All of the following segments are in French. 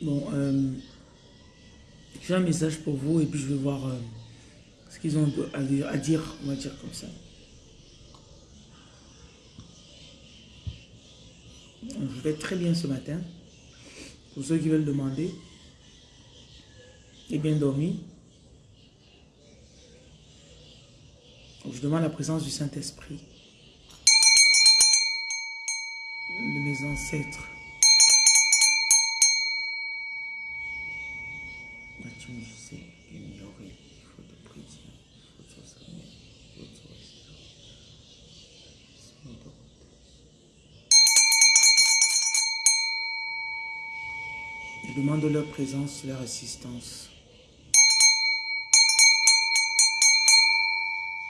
Bon, euh, j'ai un message pour vous et puis je vais voir euh, ce qu'ils ont à dire, on va dire comme ça. Je vais très bien ce matin. Pour ceux qui veulent demander. Et bien dormi. Je demande la présence du Saint-Esprit. De mes ancêtres. Mathieu, je sais, ignorer, il faut te prier, il faut te soigner, il faut te soigner. Je demande leur présence, leur assistance.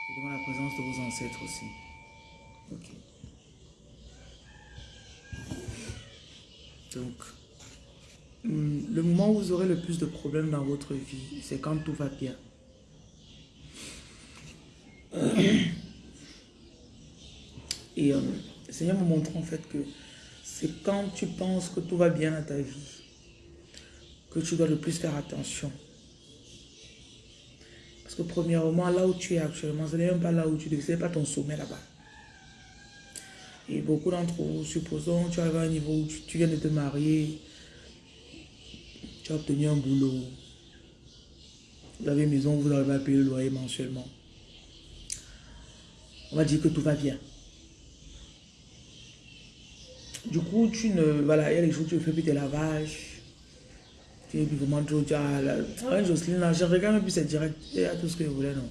Je demande la présence de vos ancêtres aussi. Ok. Donc, hum, le moment où vous aurez le plus de problèmes dans votre vie, c'est quand tout va bien. Et euh, le Seigneur me montre en fait que c'est quand tu penses que tout va bien dans ta vie que tu dois le plus faire attention. Parce que premièrement, là où tu es actuellement, ce n'est même pas là où tu devais, ce n'est pas ton sommet là-bas. Et beaucoup d'entre vous, supposons, tu arrives à un niveau où tu, viens de te marier, tu as obtenu un boulot, vous avez une maison, vous arrivez à payer le loyer mensuellement. On va dire que tout va bien. Du coup, tu ne... Voilà, il y a les jours où tu fais plus tes lavages. Tu es vraiment trop... Tu as la, ah, Jocelyne, là, je regarde même plus c'est direct. Il y a tout ce que je voulais, non.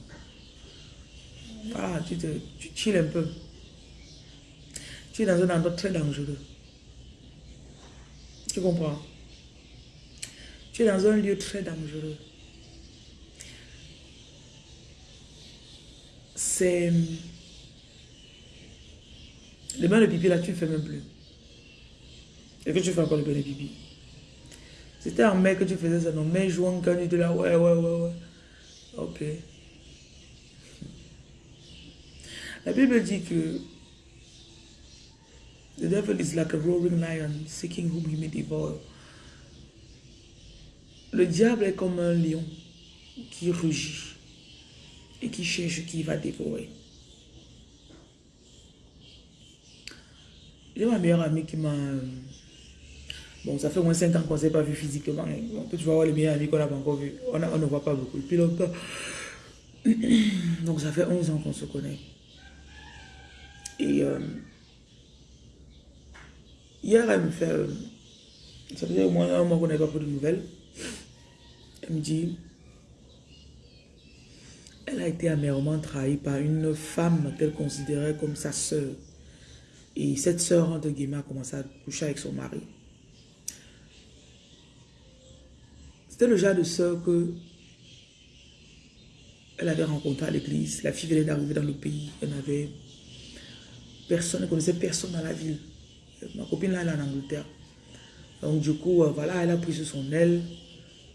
Voilà, tu te... Tu chilles un peu. Tu es dans un endroit très dangereux. Tu comprends? Tu es dans un lieu très dangereux. C'est... Le bain de pipi, là, tu ne fais même plus. Et que tu fais encore le bain de pipi. C'était en mai que tu faisais ça, non? Mai, juin, quand tu là, ouais, ouais, ouais, ouais. Ok. La Bible dit que The devil is like a roaring lion, seeking whom he may devour. Le diable est comme un lion qui rugit et qui cherche qui va dévorer. J'ai ma meilleure amie qui m'a... Bon, ça fait au moins 5 ans qu'on ne s'est pas vu physiquement. Hein. Tu vas voir les meilleurs amis qu'on n'a pas encore vus. On, ne voit pas beaucoup. Donc ça fait 11 ans qu'on se connaît. Et... Euh, Hier, elle me fait... Euh, ça faisait au moins un mois qu'on n'avait pas pris de nouvelles. Elle me dit... Elle a été amèrement trahie par une femme qu'elle considérait comme sa sœur. Et cette sœur, entre guillemets, a commencé à coucher avec son mari. C'était le genre de sœur que elle avait rencontré à l'église. La fille venait d'arriver dans le pays. Elle n'avait personne, elle ne connaissait personne dans la ville. Ma copine là, elle est en Angleterre. Donc du coup, euh, voilà, elle a pris sur son aile.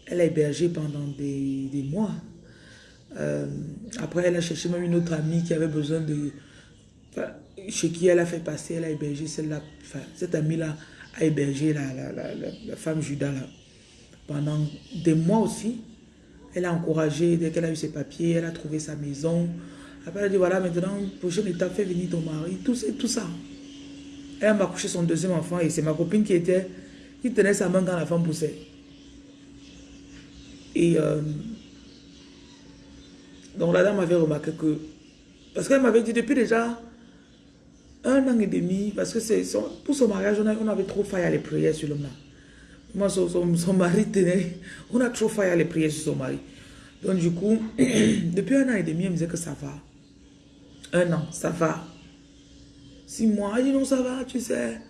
Elle a hébergé pendant des, mois. Euh, après, elle a cherché même une autre amie qui avait besoin de... chez qui elle a fait passer, elle a hébergé celle-là. Enfin, cette amie-là a hébergé la, femme Judas là. Pendant des mois aussi. Elle a encouragé, dès qu'elle a eu ses papiers, elle a trouvé sa maison. Après, elle a dit, voilà, maintenant, prochaine étape, fais venir ton mari. Tout, tout ça. Elle m'a couché son deuxième enfant et c'est ma copine qui était qui tenait sa main quand la femme poussait. Et euh, donc la dame avait remarqué que, parce qu'elle m'avait dit depuis déjà un an et demi, parce que pour son mariage, on, avait trop failli à les prières sur l'homme là. Moi, son, son, mari tenait, on a trop failli à les prières sur son mari. Donc du coup, depuis un an et demi, elle me disait que ça va. Un an, ça va. Six mois, elle dit non, ça va, tu sais.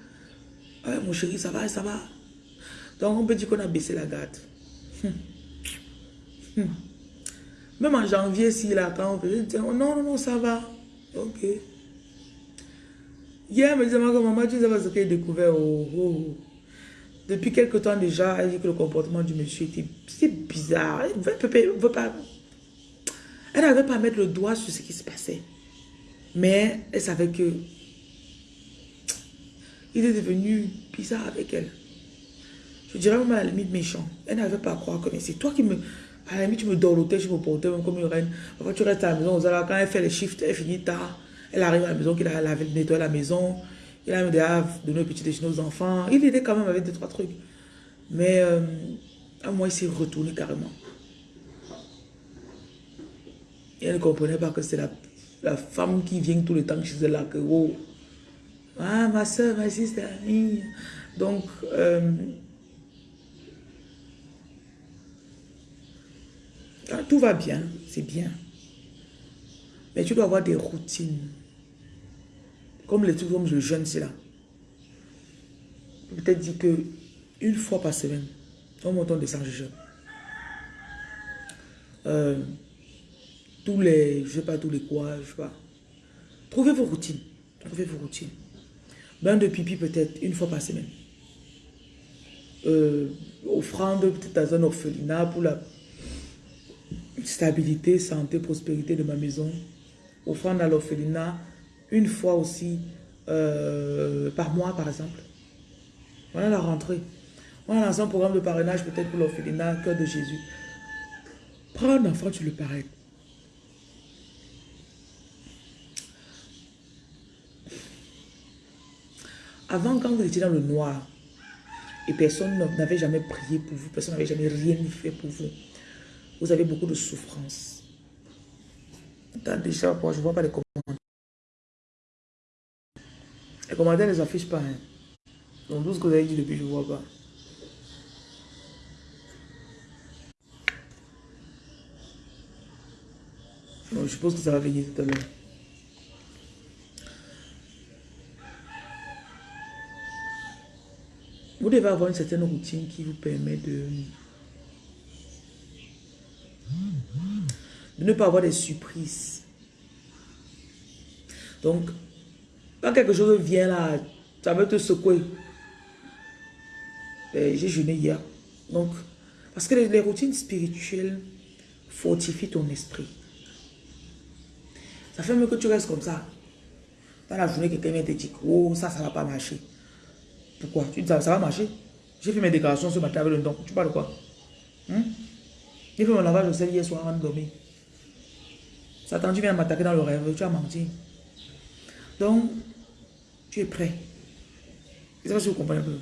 Ouais, mon chéri, ça va, ça va. Donc, on peut dire qu'on a baissé la garde. Même en janvier, si là, quand on fait, non, non, non, ça va. Ok. Hier, elle me disait, maman, tu sais pas ce qu'elle a découvert. Oh, oh, oh. Depuis quelque temps déjà, elle dit que le comportement du monsieur était bizarre. Elle ne pas... Elle n'avait pas à mettre le doigt sur ce qui se passait. Mais elle savait que Il est devenu bizarre avec elle. Je dirais même à la limite méchant. Elle n'avait pas à croire que c'est toi qui me... À la limite, tu me dorlotais, je me portais même comme une reine. Parfois, tu restes à la maison. Quand elle fait les shifts, elle finit tard. Elle arrive à la maison, qu'il a lavé, nettoyé la maison. Il a déjà donné un petit déjeuner aux enfants. Il était quand même avec deux, trois trucs. Mais euh, à moi, il s'est retourné carrément. Et elle ne comprenait pas que c'est la, la, femme qui vient tout le temps chez elle là. Que, oh, ah, ma soeur, ma sister. Donc, euh, tout va bien, c'est bien. Mais tu dois avoir des routines. Comme les trucs comme le jeûne, c'est là. Peut-être dire que une fois par semaine, on monte, on descend, je jeûne. Euh, tous les, je sais pas, tous les quoi, je sais pas. Trouvez vos routines. Trouvez vos routines. Bain de pipi peut-être une fois par semaine. Euh, offrande peut-être dans un orphelinat pour la stabilité, santé, prospérité de ma maison. Offrande à l'orphelinat une fois aussi euh, par mois par exemple. Voilà la rentrée. On a un programme de parrainage peut-être pour l'orphelinat, cœur de Jésus. Prends un enfant, tu le parraines. Avant, quand vous étiez dans le noir, et personne n'avait jamais prié pour vous, personne n'avait jamais rien fait pour vous, vous avez beaucoup de souffrance. déjà, je ne vois pas les commentaires. Les commentaires ne les affichent pas. Hein. Donc, tout ce que vous avez dit depuis, je ne vois pas. je suppose que ça va venir tout à l'heure. Vous devez avoir une certaine routine qui vous permet de, ne pas avoir des surprises. Donc, quand quelque chose vient là, ça veut te secouer. Ben, j'ai jeûné hier. Donc, parce que les, routines spirituelles fortifient ton esprit. Ça fait mieux que tu restes comme ça. Dans la journée, quelqu'un vient te dire, oh, ça, ça ne va pas marcher. Pourquoi? Tu dis, ça, va marcher J'ai fait mes déclarations ce matin avec le don. Tu parles de quoi? Hein? J'ai fait mon lavage au sel hier soir avant de dormir. Satan, tu viens m'attaquer dans le rêve, tu as menti. Donc, tu es prêt. Je ne sais pas si vous comprenez un peu.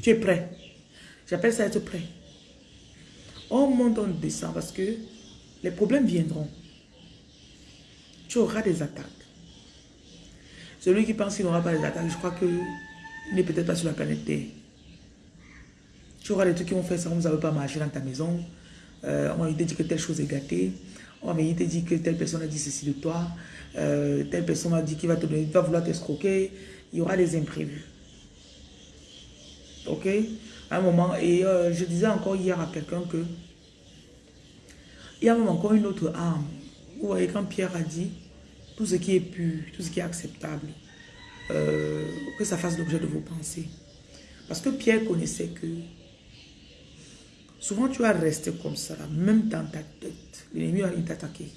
Tu es prêt. J'appelle ça être prêt. On monte, on descend parce que les problèmes viendront. Tu auras des attaques. Celui qui pense qu'il n'aura pas des attaques, je crois qu'il n'est peut-être pas sur la planète Terre. Tu auras des trucs qui vont faire ça, vous ne pas marcher dans ta maison. Euh, on va te dire que telle chose est gâtée. On va te dire que telle personne a dit ceci de toi. Euh, telle personne a dit qu'il va te donner, va vouloir t'escroquer. Il y aura des imprévus. Ok? À un moment, et euh, je disais encore hier à quelqu'un que il y a même encore une autre arme. Vous voyez, quand Pierre a dit, tout ce qui est pur, tout ce qui est acceptable, euh, que ça fasse l'objet de vos pensées. Parce que Pierre connaissait que souvent tu vas rester comme ça, même dans ta tête. L'ennemi va t'attaquer.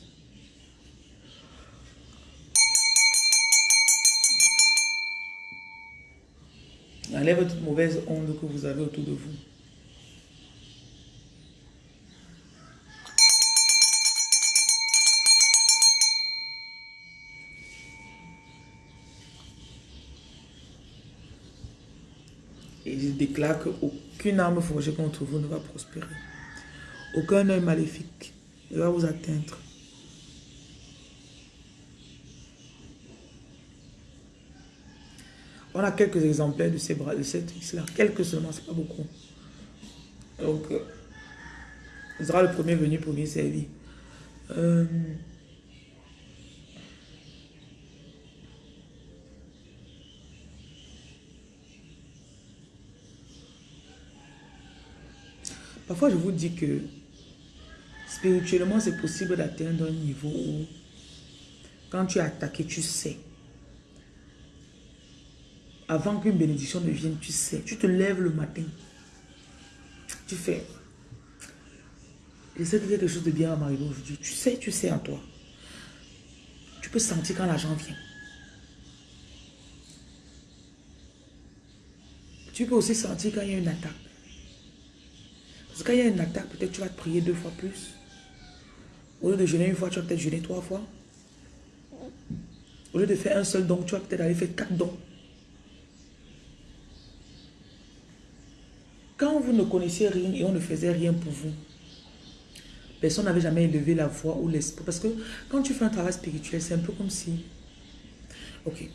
Enlève toute mauvaise onde que vous avez autour de vous. Et déclare qu'aucune arme forgée contre vous ne va prospérer. Aucun œil maléfique ne va vous atteindre. On a quelques exemplaires de ces bras, de cette là Quelques seulement, c'est pas beaucoup. Donc, euh, ce sera le premier venu, lui servir. Euh, Parfois, je vous dis que spirituellement, c'est possible d'atteindre un niveau où, quand tu es attaqué, tu sais. Avant qu'une bénédiction ne vienne, tu sais. Tu te lèves le matin. Tu fais. J'essaie de faire quelque chose de bien à Marie aujourd'hui. Tu sais, tu sais en toi. Tu peux sentir quand l'argent vient. Tu peux aussi sentir quand il y a une attaque. Parce que quand il y a une attaque, peut-être tu vas te prier deux fois plus. Au lieu de jeûner une fois, tu vas peut-être jeûner trois fois. Au lieu de faire un seul don, tu vas peut-être aller faire quatre dons. Quand vous ne connaissiez rien et on ne faisait rien pour vous, personne n'avait jamais élevé la voix ou l'esprit. Parce que quand tu fais un travail spirituel, c'est un peu comme si... Ok,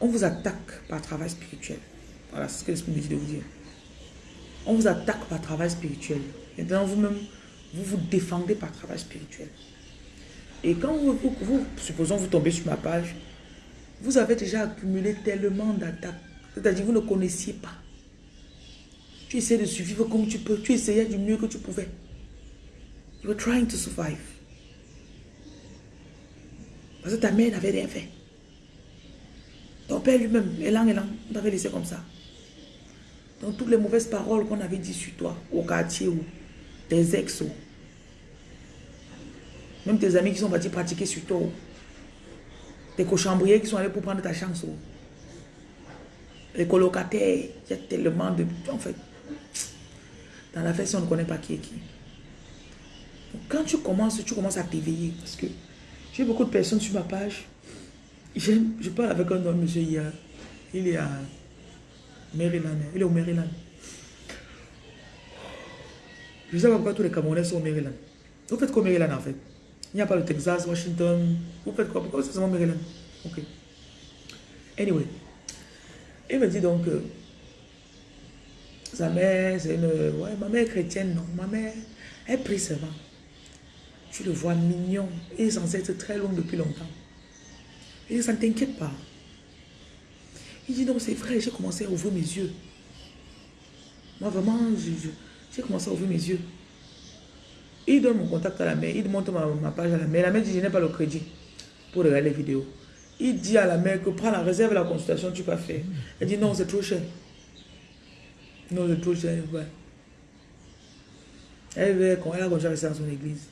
on vous attaque par travail spirituel. Voilà, c'est ce que l'esprit me dit de vous dire. On vous attaque par travail spirituel. Maintenant, vous-même, vous vous défendez par travail spirituel. Et quand vous, supposons, vous tombez sur ma page, vous avez déjà accumulé tellement d'attaques. C'est-à-dire, vous ne connaissiez pas. Tu essaies de survivre comme tu peux. Tu essayais du mieux que tu pouvais. You were trying to survive. Parce que ta mère n'avait rien fait. Ton père lui-même, élan, élan, on t'avait laissé comme ça. Donc toutes les mauvaises paroles qu'on avait dit sur toi, au quartier ou tes ex, même tes amis qui sont partis pratiquer sur toi, tes cochambriers qui sont allés pour prendre ta chance, les colocataires, il y a tellement de... En fait, dans la fête, on ne connaît pas qui est qui. quand tu commences, tu commences à t'éveiller. Parce que j'ai beaucoup de personnes sur ma page. Je parle avec un homme, monsieur, hier. Il est à Maryland. Il est au Maryland. Je sais pas pourquoi tous les Camerounais sont au Maryland. Vous faites quoi au Maryland en fait? Il n'y a pas le Texas, Washington. Vous faites quoi? Pourquoi c'est seulement Maryland? Ok. Anyway. Il me dit donc que sa mère, c'est une... Ouais, ma mère est chrétienne, non? Ma mère, elle prie seulement. Tu le vois mignon. Il est censé être très long depuis longtemps. Il dit, ça ne t'inquiète pas. Il dit, non, c'est vrai, j'ai commencé à ouvrir mes yeux. Moi, vraiment, j'ai commencé à ouvrir mes yeux. Il donne mon contact à la mère, il montre ma, page à la mère. La mère dit, je n'ai pas le crédit pour regarder les vidéos. Il dit à la mère que prends la réserve la consultation, tu peux faire. Elle dit, non, c'est trop cher. Non, c'est trop cher, ouais. Elle veut qu'on a déjà resté dans son église.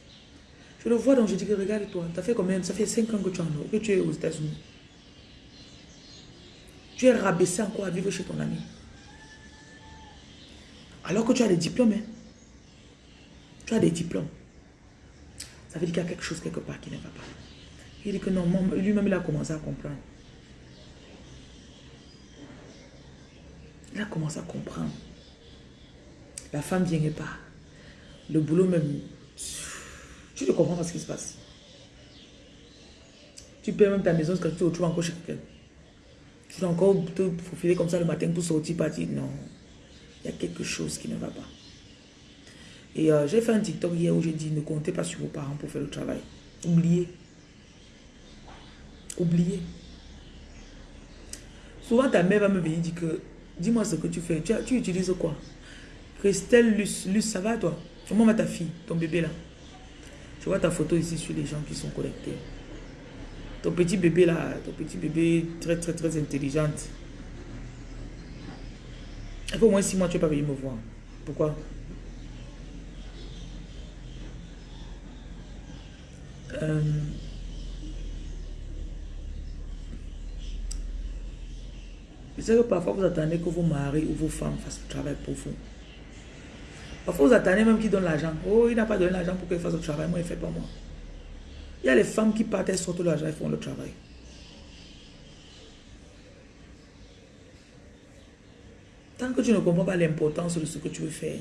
Je le vois donc je dis que regarde-toi, ça fait combien? Ça fait 5 ans que tu, en, que tu es aux États-Unis. Tu es rabaissé encore à vivre chez ton ami. Alors que tu as des diplômes. Hein. Tu as des diplômes. Ça veut dire qu'il y a quelque chose quelque part qui ne va pas. Il dit que non, lui-même il a commencé à comprendre. Il a commencé à comprendre. La femme vient et pas. Le boulot même. Tu ne comprends pas ce qui se passe. Tu paies même ta maison quand tu te retrouves encore chez quelqu'un. Tu dois encore te faufiler comme ça le matin pour sortir, partir. Non. Il y a quelque chose qui ne va pas. Et euh, j'ai fait un TikTok hier où j'ai dit ne comptez pas sur vos parents pour faire le travail. Oubliez. Oubliez. Souvent ta mère va me venir dire que dis-moi ce que tu fais. Tu, tu utilises quoi? Christelle Luce, ça va toi? Comment va ta fille, ton bébé là? Je vois ta photo ici sur les gens qui sont connectés. Ton petit bébé là, ton petit bébé très très très intelligente. Au moins six mois, tu n'es pas venu me voir. Pourquoi? Euh... Je sais que parfois vous attendez que vos maris ou vos femmes fassent le travail pour vous. Parfois, vous attendez même qu'il donne l'argent. Oh, il n'a pas donné l'argent pour qu'il fasse le travail. Moi, il ne fait pas moi. Il y a les femmes qui partent, elles sortent l'argent, elles font le travail. Tant que tu ne comprends pas l'importance de ce que tu veux faire,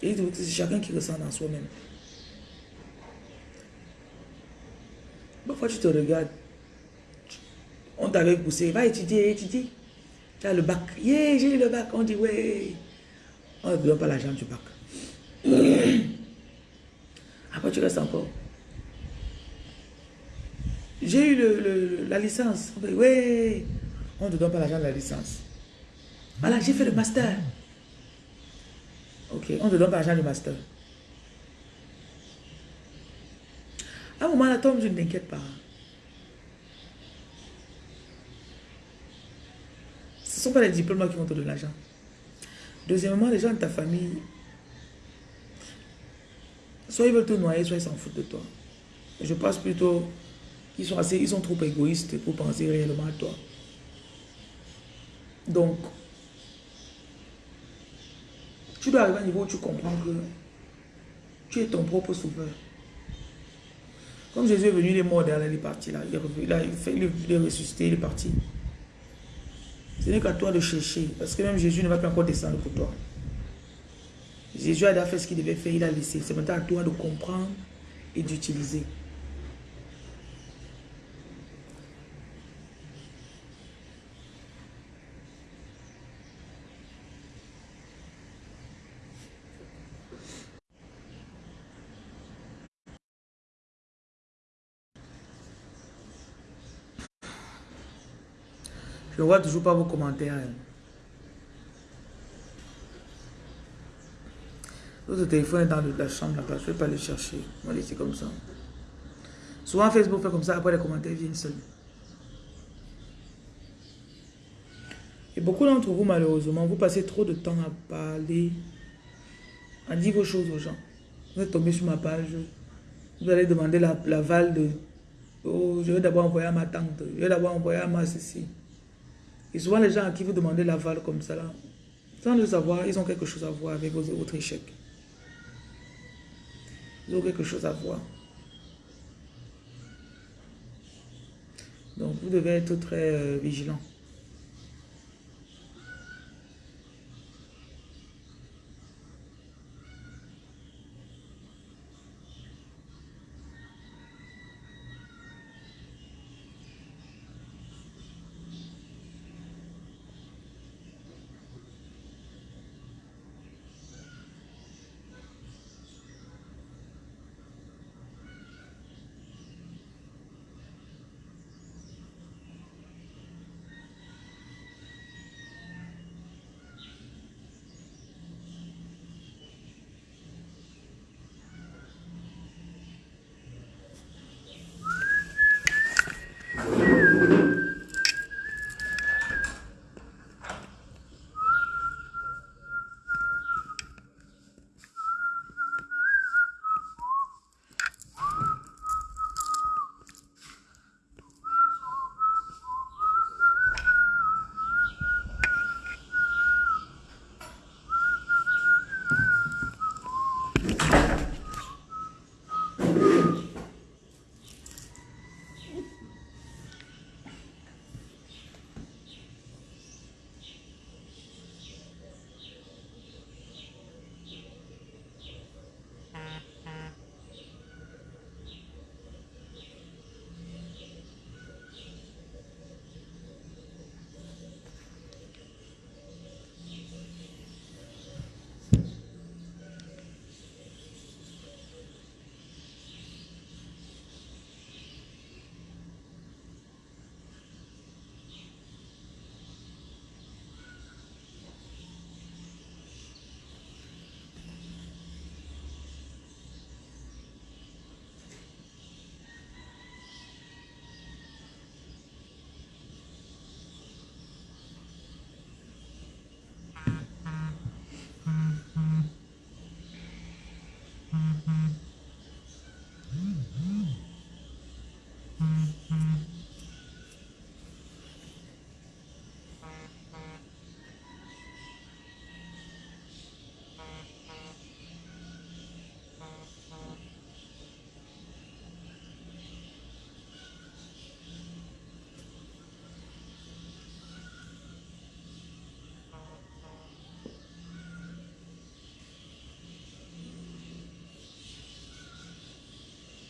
c'est chacun qui ressent dans soi-même. Parfois, tu te regardes. On t'avait poussé, va étudier, étudier. Tu as le bac. Yeah, j'ai le bac. On dit, ouais. On ne donne pas l'argent du bac. Après, tu restes encore? J'ai eu la licence. Oui, on ne te donne pas l'argent de la licence. Voilà, j'ai fait le master. Ok, on ne te donne pas l'argent du master. À un moment, là, tombe, je ne t'inquiète pas. Ce ne sont pas les diplômes qui vont te donner l'argent. Deuxièmement, les gens de ta famille, soit ils veulent te noyer, soit ils s'en foutent de toi. Je pense plutôt qu'ils sont assez, ils sont trop égoïstes pour penser réellement à toi. Donc, tu dois arriver à un niveau où tu comprends que tu es ton propre sauveur. Comme Jésus est venu, il est mort derrière, il est parti là. Il est, ressuscité, il est parti. Ce n'est qu'à toi de chercher. Parce que même Jésus ne va pas encore descendre pour toi. Jésus a fait ce qu'il devait faire, il a laissé. C'est maintenant à toi de comprendre et d'utiliser. Je vois toujours pas vos commentaires. Votre téléphone est dans la chambre là-bas. Je ne vais pas le chercher. On va laisser comme ça. Souvent Facebook fait comme ça. Après les commentaires viennent seuls. Et beaucoup d'entre vous, malheureusement, vous passez trop de temps à parler, à dire vos choses aux gens. Vous êtes tombé sur ma page. Vous allez demander l'aval de... Oh, je vais d'abord envoyer à ma tante. Je vais d'abord envoyer à ma ceci. Et souvent, les gens à qui vous demandez l'aval comme ça, là, sans le savoir, ils ont quelque chose à voir avec votre échec. Ils quelque chose à voir. Donc, vous devez être très euh, vigilant.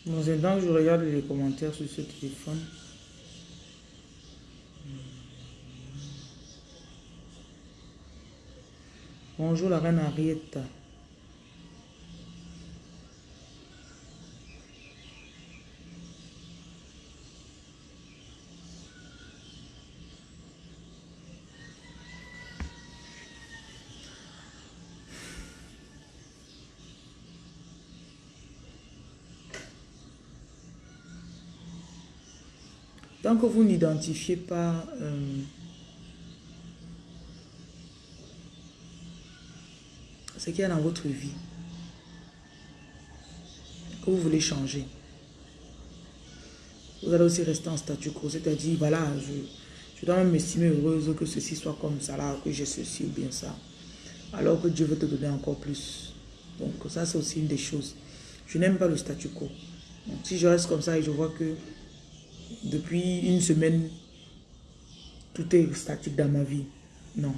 Dans je regarde les commentaires sur ce téléphone. Bonjour la reine Arietta. Que vous n'identifiez pas euh, ce qu'il y a dans votre vie, que vous voulez changer, vous allez aussi rester en statu quo, c'est-à-dire, voilà, Je dois même m'estimer heureuse que ceci soit comme ça, là, que j'ai ceci ou bien ça. Alors que Dieu veut te donner encore plus. Donc ça, c'est aussi une des choses. Je n'aime pas le statu quo. Si je reste comme ça et je vois que depuis une semaine, tout est statique dans ma vie, non.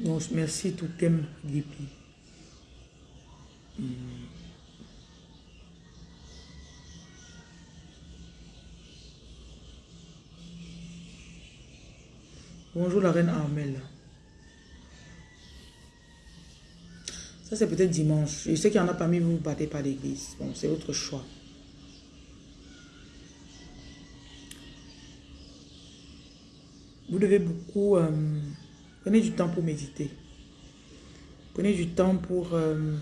Donc, merci tout thème Gipi. Bonjour la reine Armelle. C'est peut-être dimanche. Je sais qu'il y en a parmi vous, vous battez pas l'église. Bon, c'est votre choix. Vous devez beaucoup... Euh, prenez du temps pour méditer. Prenez du temps pour... Euh,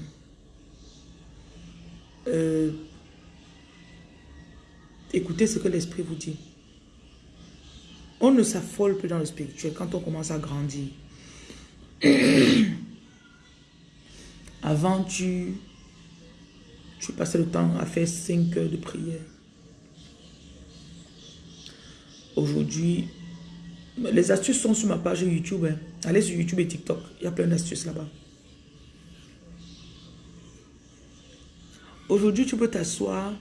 euh, écouter ce que l'esprit vous dit. On ne s'affole plus dans le spirituel quand on commence à grandir. Avant, tu, tu passais le temps à faire 5 heures de prière. Aujourd'hui, les astuces sont sur ma page YouTube. Hein. Allez sur YouTube et TikTok. Il y a plein d'astuces là-bas. Aujourd'hui, tu peux t'asseoir.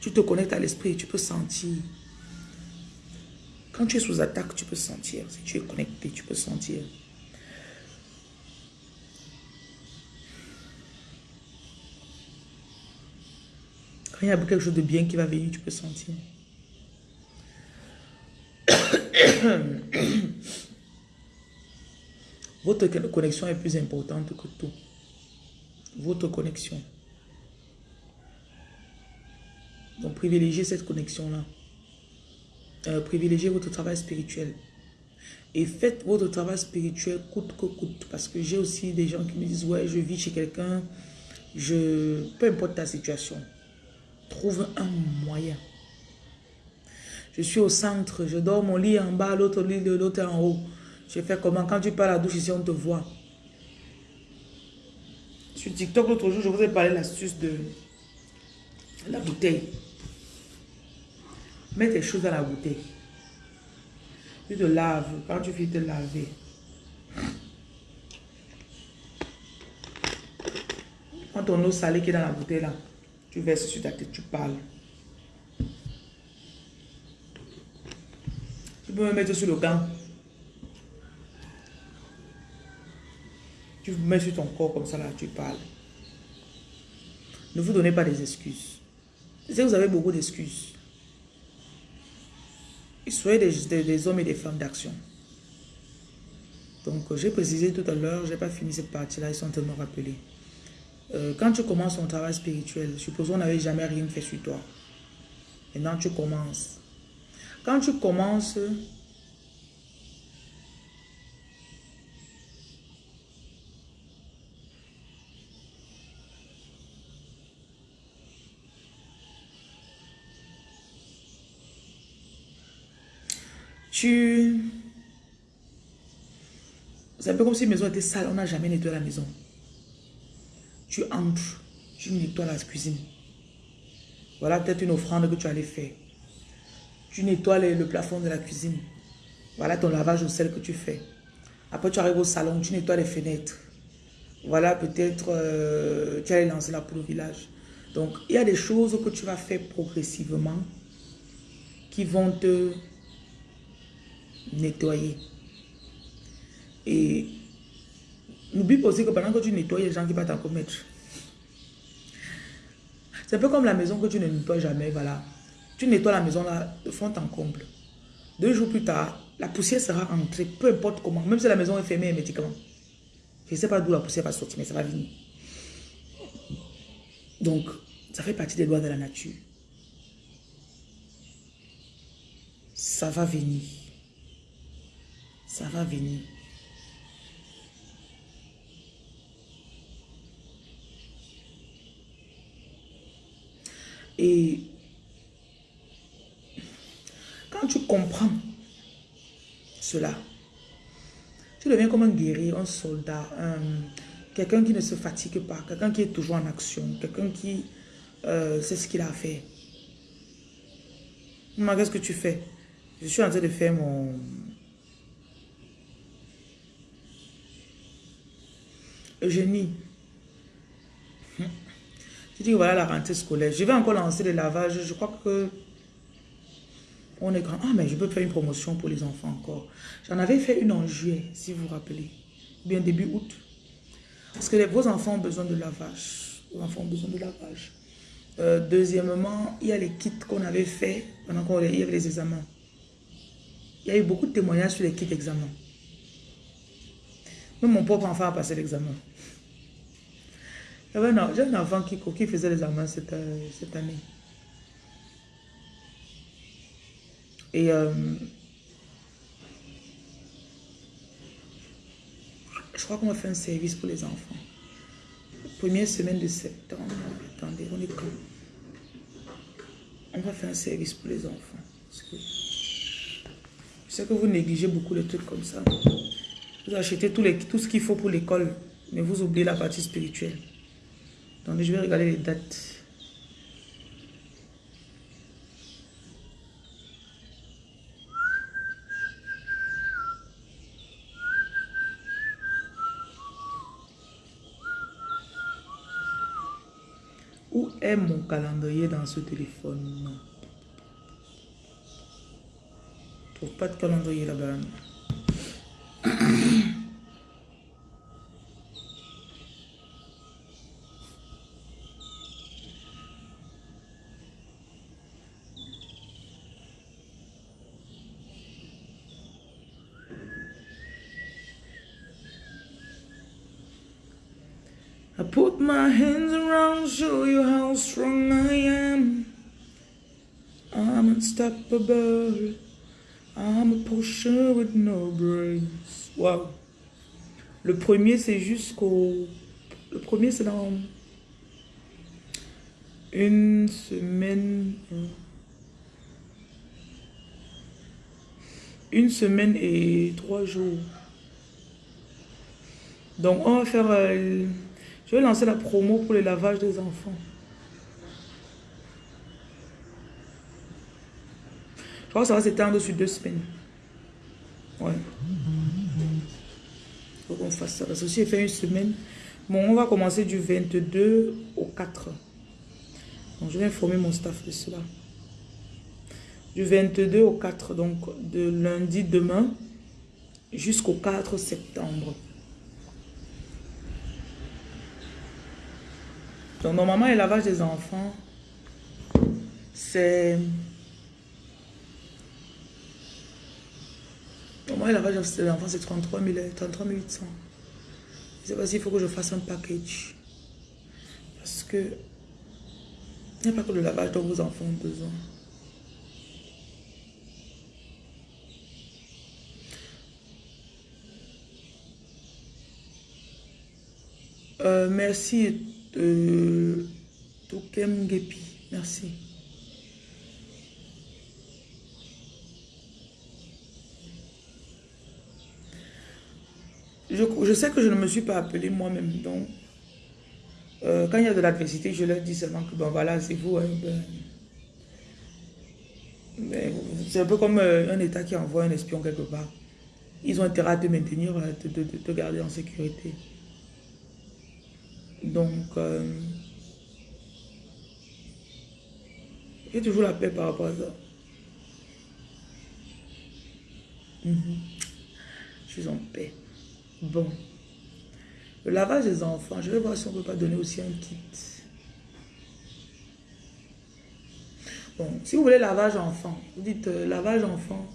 Tu te connectes à l'esprit. Tu peux sentir. Quand tu es sous attaque, tu peux sentir. Si tu es connecté, tu peux sentir. Il y a quelque chose de bien qui va venir, tu peux sentir. Votre connexion est plus importante que tout. Votre connexion. Donc privilégiez cette connexion-là. Euh, privilégiez votre travail spirituel. Et faites votre travail spirituel coûte que coûte. Parce que j'ai aussi des gens qui me disent, ouais, je vis chez quelqu'un. Je, peu importe ta situation, trouve un moyen. Je suis au centre, je dors mon lit en bas, l'autre lit, l'autre en haut. Je fais comment? Quand tu parles à la douche ici, on te voit. Sur TikTok, l'autre jour, je vous ai parlé l'astuce de la bouteille. Mets tes choses dans la bouteille. Tu te laves. Quand tu finis de te laver, quand ton eau salée qui est dans la bouteille là, tu verses sur ta tête, tu parles. Tu peux me mettre sur le gant. Tu mets sur ton corps comme ça là, tu parles. Ne vous donnez pas des excuses. Je sais que vous avez beaucoup d'excuses. Soyez des, des, hommes et des femmes d'action. Donc, j'ai précisé tout à l'heure, je n'ai pas fini cette partie-là, ils sont tellement rappelés. Euh, quand tu commences ton travail spirituel, supposons qu'on n'avait jamais rien fait sur toi. Maintenant, tu commences. Quand tu commences, tu... C'est un peu comme si la maison était sale, on n'a jamais nettoyé la maison. Tu entres, tu nettoies la cuisine. Voilà peut-être une offrande que tu allais faire. Tu nettoies le, plafond de la cuisine. Voilà ton lavage au sel que tu fais. Après, tu arrives au salon, tu nettoies les fenêtres. Voilà peut-être euh, tu allais lancer la poule au village. Donc, il y a des choses que tu vas faire progressivement qui vont te nettoyer. Et n'oublie pas aussi que pendant que tu nettoies, il y a des gens qui vont t'en commettre. C'est un peu comme la maison que tu ne nettoies jamais, voilà. Tu nettoies la maison là, de fond en comble. Deux jours plus tard, la poussière sera entrée, peu importe comment. Même si la maison est fermée hermétiquement. Je ne sais pas d'où la poussière va sortir, mais ça va venir. Donc, ça fait partie des lois de la nature. Ça va venir. Ça va venir. Et quand tu comprends cela, tu deviens comme un guerrier, un soldat, Quelqu'un qui ne se fatigue pas, quelqu'un qui est toujours en action, quelqu'un qui euh, sait ce qu'il a à faire. Maman, qu'est-ce que tu fais? Je suis en train de faire mon... Eugénie. Je dis voilà la rentrée scolaire. Je vais encore lancer le lavage. Je crois que on est grand. Ah, mais je peux faire une promotion pour les enfants encore. J'en avais fait une en juillet, si vous vous rappelez. Bien début août. Parce que les, vos enfants ont besoin de lavage. Vos enfants ont besoin de lavage. Euh, deuxièmement, il y a les kits qu'on avait fait pendant qu'on y avait les examens. Il y a eu beaucoup de témoignages sur les kits d'examen. Même mon propre enfant a passé l'examen. J'ai un enfant qui, qui faisait l'examen cette, euh, cette année. Et euh, je crois qu'on va faire un service pour les enfants. Première semaine de septembre. Attendez, on est quand? On va faire un service pour les enfants. je sais que vous négligez beaucoup les trucs comme ça. Vous achetez tout, les, tout ce qu'il faut pour l'école, mais vous oubliez la partie spirituelle. Donc je vais regarder les dates. Où est mon calendrier dans ce téléphone? Je trouve pas de calendrier là-bas. my hands around, show you how strong I am. I'm unstoppable. I'm a pusher with no brakes. Wow. Le premier, c'est jusqu'au... Le premier, c'est dans une semaine... Une semaine et trois jours. Donc, on va faire... Euh, je vais lancer la promo pour le lavage des enfants. Je crois que ça va s'étendre sur deux semaines. Ouais. Faut qu'on fasse ça. Parce que j'ai fait une semaine, bon, on va commencer du 22 au 4. Donc, je vais informer mon staff de cela. Du 22 au 4, donc de lundi demain jusqu'au 4 septembre. Donc, normalement, le lavage des enfants, c'est... Normalement, le lavage des enfants, c'est 33, 33 800. Je sais pas s'il faut que je fasse un package. Parce que... Il n'y a pas que le lavage dont vos enfants ont besoin. Euh, merci de Tokem Gepi. Merci. Je, sais que je ne me suis pas appelé moi-même, donc euh, quand il y a de l'adversité, je leur dis seulement que bon voilà, c'est vous. Hein, ben, c'est un peu comme euh, un État qui envoie un espion quelque part. Ils ont intérêt à te maintenir, à te, te garder en sécurité. Donc, euh, j'ai toujours la paix par rapport à ça. Mhm. Je suis en paix. Bon. Le lavage des enfants, je vais voir si on ne peut pas donner aussi un kit. Bon, si vous voulez lavage enfant, vous dites euh, lavage enfant.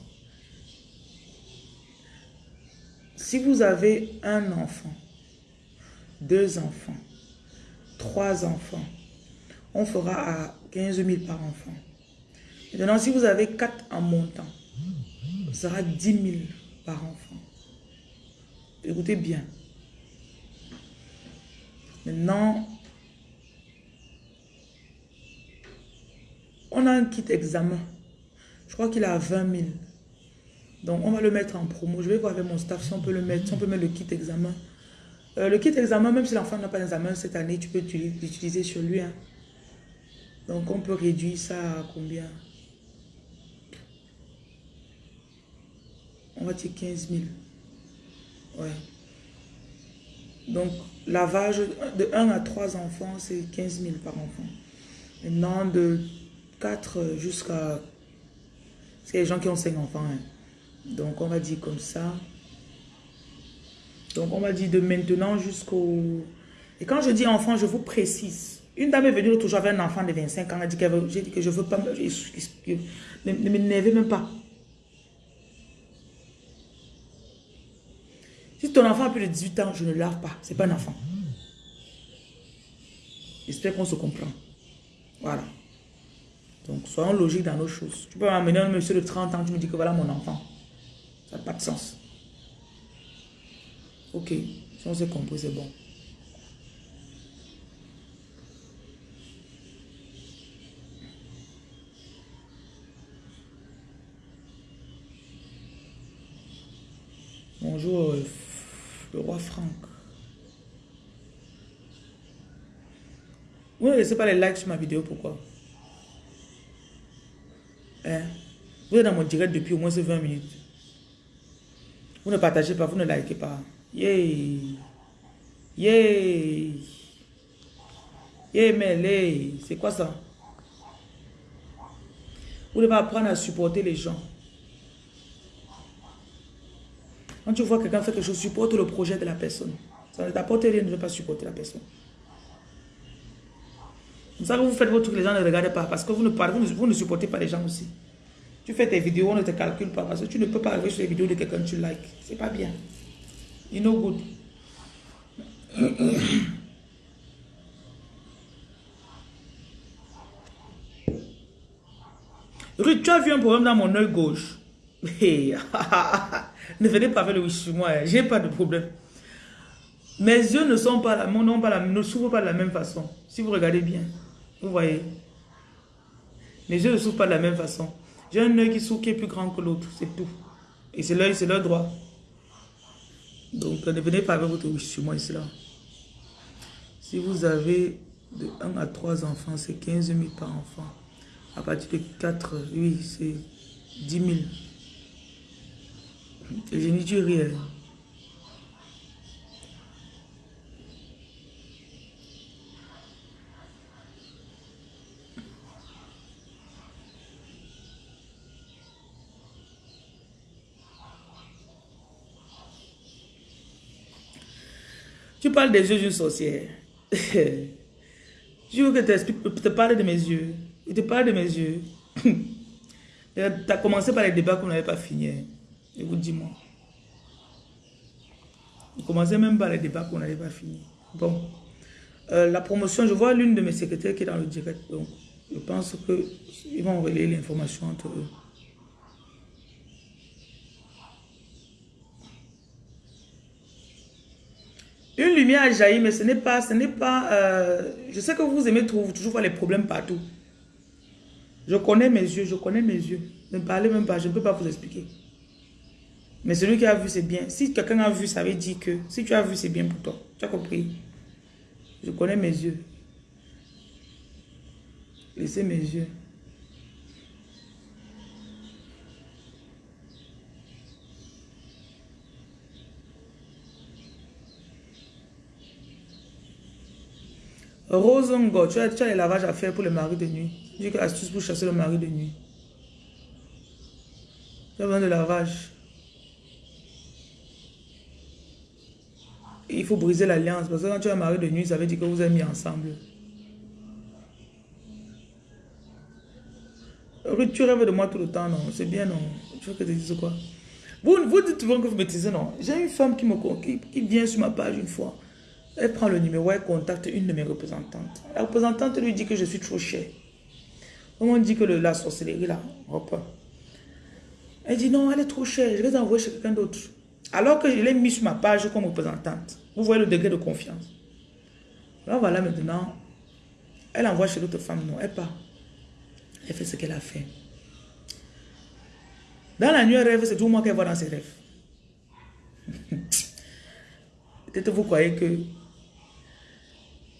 Si vous avez un enfant, deux enfants, trois enfants, on fera à 15 000 par enfant. Maintenant, si vous avez quatre en montant, ce sera 10 000 par enfant. Écoutez bien. Maintenant, on a un kit examen. Je crois qu'il a 20 000. Donc, on va le mettre en promo. Je vais voir avec mon staff si on peut le mettre, si on peut mettre le kit examen Euh, le kit examen, même si l'enfant n'a pas d'examen cette année, tu peux l'utiliser sur lui. Hein. Donc, on peut réduire ça à combien? On va dire 15 000. Ouais. Donc, lavage de 1 à 3 enfants, c'est 15 000 par enfant. Maintenant, de 4 jusqu'à... C'est les gens qui ont 5 enfants. Hein. Donc, on va dire comme ça. Donc, on va dire de maintenant jusqu'au... Et quand je dis enfant, je vous précise. Une dame est venue l'autre jour avec un enfant de 25 ans. Elle a dit, J'ai dit que je veux pas... Ne, ne m'énervez même pas. Si ton enfant a plus de 18 ans, je ne lave pas. Ce n'est pas un enfant. J'espère qu'on se comprend. Voilà. Donc, soyons logiques dans nos choses. Tu peux m'amener un monsieur de 30 ans, tu me dis que voilà mon enfant. Ça n'a pas de sens. Ok, si on s'est compris, c'est bon. Bonjour, euh, le roi Franck. Vous ne laissez pas les likes sur ma vidéo, pourquoi? Hein? Vous êtes dans mon direct depuis au moins 20 minutes. Vous ne partagez pas, vous ne likez pas. Yay! Yay! Yay, mais c'est quoi ça? Vous devez apprendre à supporter les gens. Quand tu vois quelqu'un faire quelque chose, supporte le projet de la personne. Ça ne t'apporte rien de ne pas supporter la personne. Vous savez, vous faites votre truc, les gens ne regardent pas parce que vous ne, vous ne, supportez pas les gens aussi. Tu fais tes vidéos, on ne te calcule pas parce que tu ne peux pas arriver sur les vidéos de quelqu'un que tu likes. C'est pas bien. You know good. Ruth, tu as vu un problème dans mon œil gauche. ne venez pas faire le wish sur moi, hein. j'ai pas de problème. Mes yeux ne sont pas la, non, pas ne s'ouvrent pas de la même façon. Si vous regardez bien, vous voyez. Mes yeux ne s'ouvrent pas de la même façon. J'ai un œil qui s'ouvre qui est plus grand que l'autre, c'est tout. Et c'est l'œil, c'est l'œil droit. Donc ne venez pas avec votre wish sur moi ici là. Si vous avez de 1 à 3 enfants, c'est 15 000 par enfant. À partir de 4, oui, c'est 10 000. Je dis rien. Tu parles des yeux d'une sorcière. Je veux que tu te parle de mes yeux. Il te parle de mes yeux. tu as commencé par les débats qu'on n'avait pas fini. Je vous dis moi. On commençait même par les débats qu'on n'avait pas fini. Bon. Euh, la promotion, je vois l'une de mes secrétaires qui est dans le direct. Donc, je pense qu'ils vont relayer l'information entre eux. Une lumière a jailli, mais ce n'est pas, ce n'est pas, euh, je sais que vous aimez toujours voir les problèmes partout. Je connais mes yeux, je connais mes yeux. Ne parlez même pas, je ne peux pas vous expliquer. Mais celui qui a vu, c'est bien. Si quelqu'un a vu, ça veut dire que si tu as vu, c'est bien pour toi. Tu as compris? Je connais mes yeux. Laissez mes yeux. Rosongo, tu as, tu as les lavages à faire pour le mari de nuit. Dis que astuce pour chasser le mari de nuit. Tu as besoin de lavage. Il faut briser l'alliance. Parce que quand tu as un mari de nuit, ça veut dire que vous êtes mis ensemble. Tu rêves de moi tout le temps, non? C'est bien, non? Tu veux que je dise quoi? Vous, vous dites souvent que vous dites non? J'ai une femme qui, me, qui, qui vient sur ma page une fois. Elle prend le numéro, elle contacte une de mes représentantes. La représentante lui dit que je suis trop cher. On dit que le, la sorcellerie, là, hop. Elle dit non, elle est trop chère, je vais envoyer chez quelqu'un d'autre. Alors que je l'ai mis sur ma page comme représentante. Vous voyez le degré de confiance. Là, voilà maintenant. Elle envoie chez l'autre femme. Non, elle part. Elle fait ce qu'elle a fait. Dans la nuit, elle rêve, c'est tout moi qu'elle voit dans ses rêves. Peut-être vous croyez que...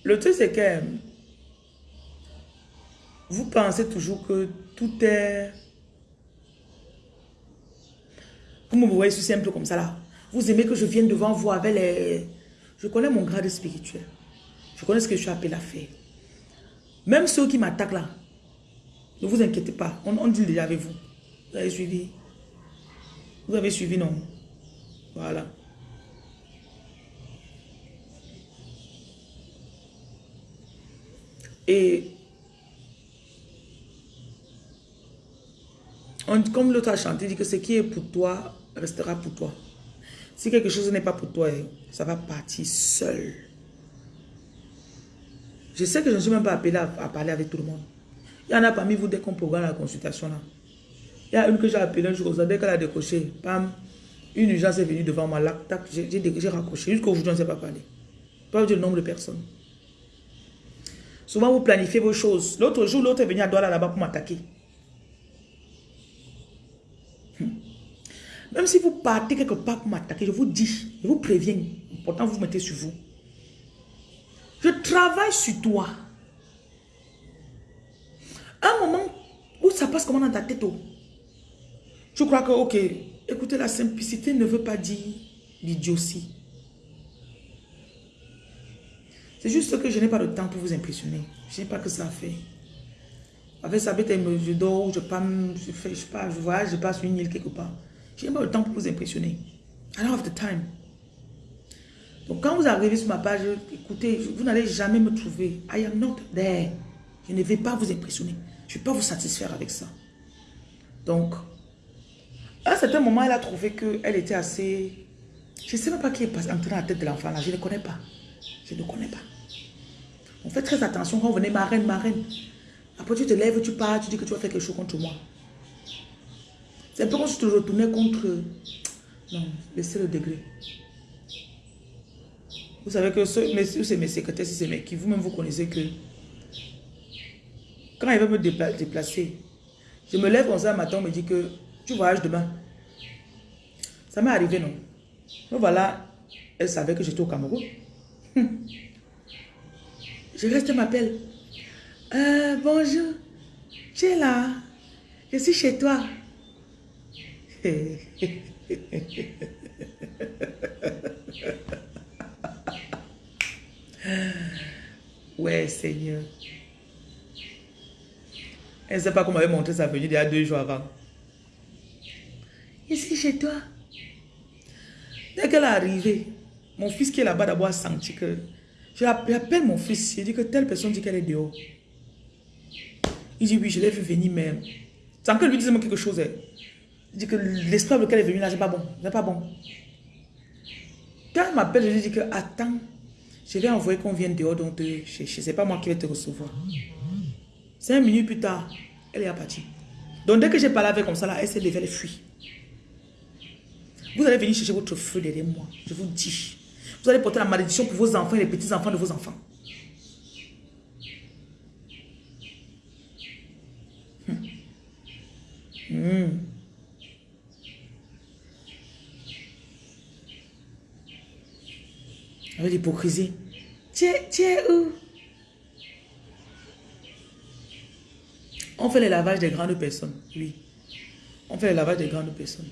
Le truc, c'est que vous pensez toujours que tout est... Vous me voyez si simple comme ça là. Vous aimez que je vienne devant vous avec les... Je connais mon grade spirituel. Je connais ce que je suis appelé à faire. Même ceux qui m'attaquent là, ne vous inquiétez pas. On, on dit déjà avec vous. Vous avez suivi. Vous avez suivi, non? Voilà. Et comme l'autre a chanté, il dit que ce qui est pour toi restera pour toi. Si quelque chose n'est pas pour toi, ça va partir seul. Je sais que je ne suis même pas appelé à, parler avec tout le monde. Il y en a parmi vous, dès qu'on programme la consultation là. Il y a une que j'ai appelée un jour, dès qu'elle a décoché, pam, une urgence est venue devant moi, j'ai raccroché. Jusqu'aujourd'hui, on ne sait pas parler. Pas le nombre de personnes. Souvent, vous planifiez vos choses. L'autre jour, l'autre est venu à Douala là-bas pour m'attaquer. Même si vous partez quelque part pour m'attaquer, je vous dis, je vous préviens. Pourtant, vous mettez sur vous. Je travaille sur toi. Un moment où ça passe comment dans ta tête. Oh? Je crois que, ok, écoutez, la simplicité ne veut pas dire l'idiotie. C'est juste que je n'ai pas de temps pour vous impressionner. Je n'ai pas que ça à faire. Avec ça, je dors, je pars, je fais, je je voyage, je passe une île quelque part. Je n'ai pas le temps pour vous impressionner. I don't have the time. Donc quand vous arrivez sur ma page, écoutez, vous n'allez jamais me trouver. I am not there. Je ne vais pas vous impressionner. Je ne vais pas vous satisfaire avec ça. Donc, à un certain moment, elle a trouvé qu'elle était assez... Je ne sais même pas qui est entré dans la tête de l'enfant. Je ne connais pas. Je ne connais pas. On fait très attention quand on venait, ma reine, ma reine. Après, tu te lèves, tu pars, tu dis que tu vas faire quelque chose contre moi. C'est tu te retournais contre... Non, laissez le degré. Vous savez que c'est mes secrétaires, c'est mes qui, vous-même vous connaissez que quand il va me déplacer, je me lève comme ça un matin, on me dit que tu voyages demain. Ça m'est arrivé, non? Donc voilà, elle savait que j'étais au Cameroun. Je reste, m'appelle. Euh, bonjour, tu es là? Je suis chez toi. ouais, Seigneur. Elle ne sait pas comment elle montré sa venue il y a deux jours avant. Suis chez toi. Dès qu'elle est arrivée, mon fils qui est là-bas d'abord a senti que... J'appelle mon fils, il dit que telle personne dit qu'elle est dehors. Il dit oui, je l'ai vu venir même. Sans que lui dise quelque chose. Il dit que l'esprit avec lequel elle est venue là, c'est pas bon. C'est pas bon. Quand elle m'appelle, je lui dis que attends, je vais envoyer qu'on vienne dehors donc te chercher. C'est pas moi qui vais te recevoir. Cinq minutes plus tard, elle est partie. Donc dès que j'ai parlé avec comme ça, là, elle s'est levée, elle fuit. Vous allez venir chercher votre feu derrière moi. Je vous dis. Vous allez porter la malédiction pour vos enfants et les petits-enfants de vos enfants. Mmh. Avec l'hypocrisie. Tu es où On fait le lavage des grandes personnes. Oui. On fait le lavage des grandes personnes.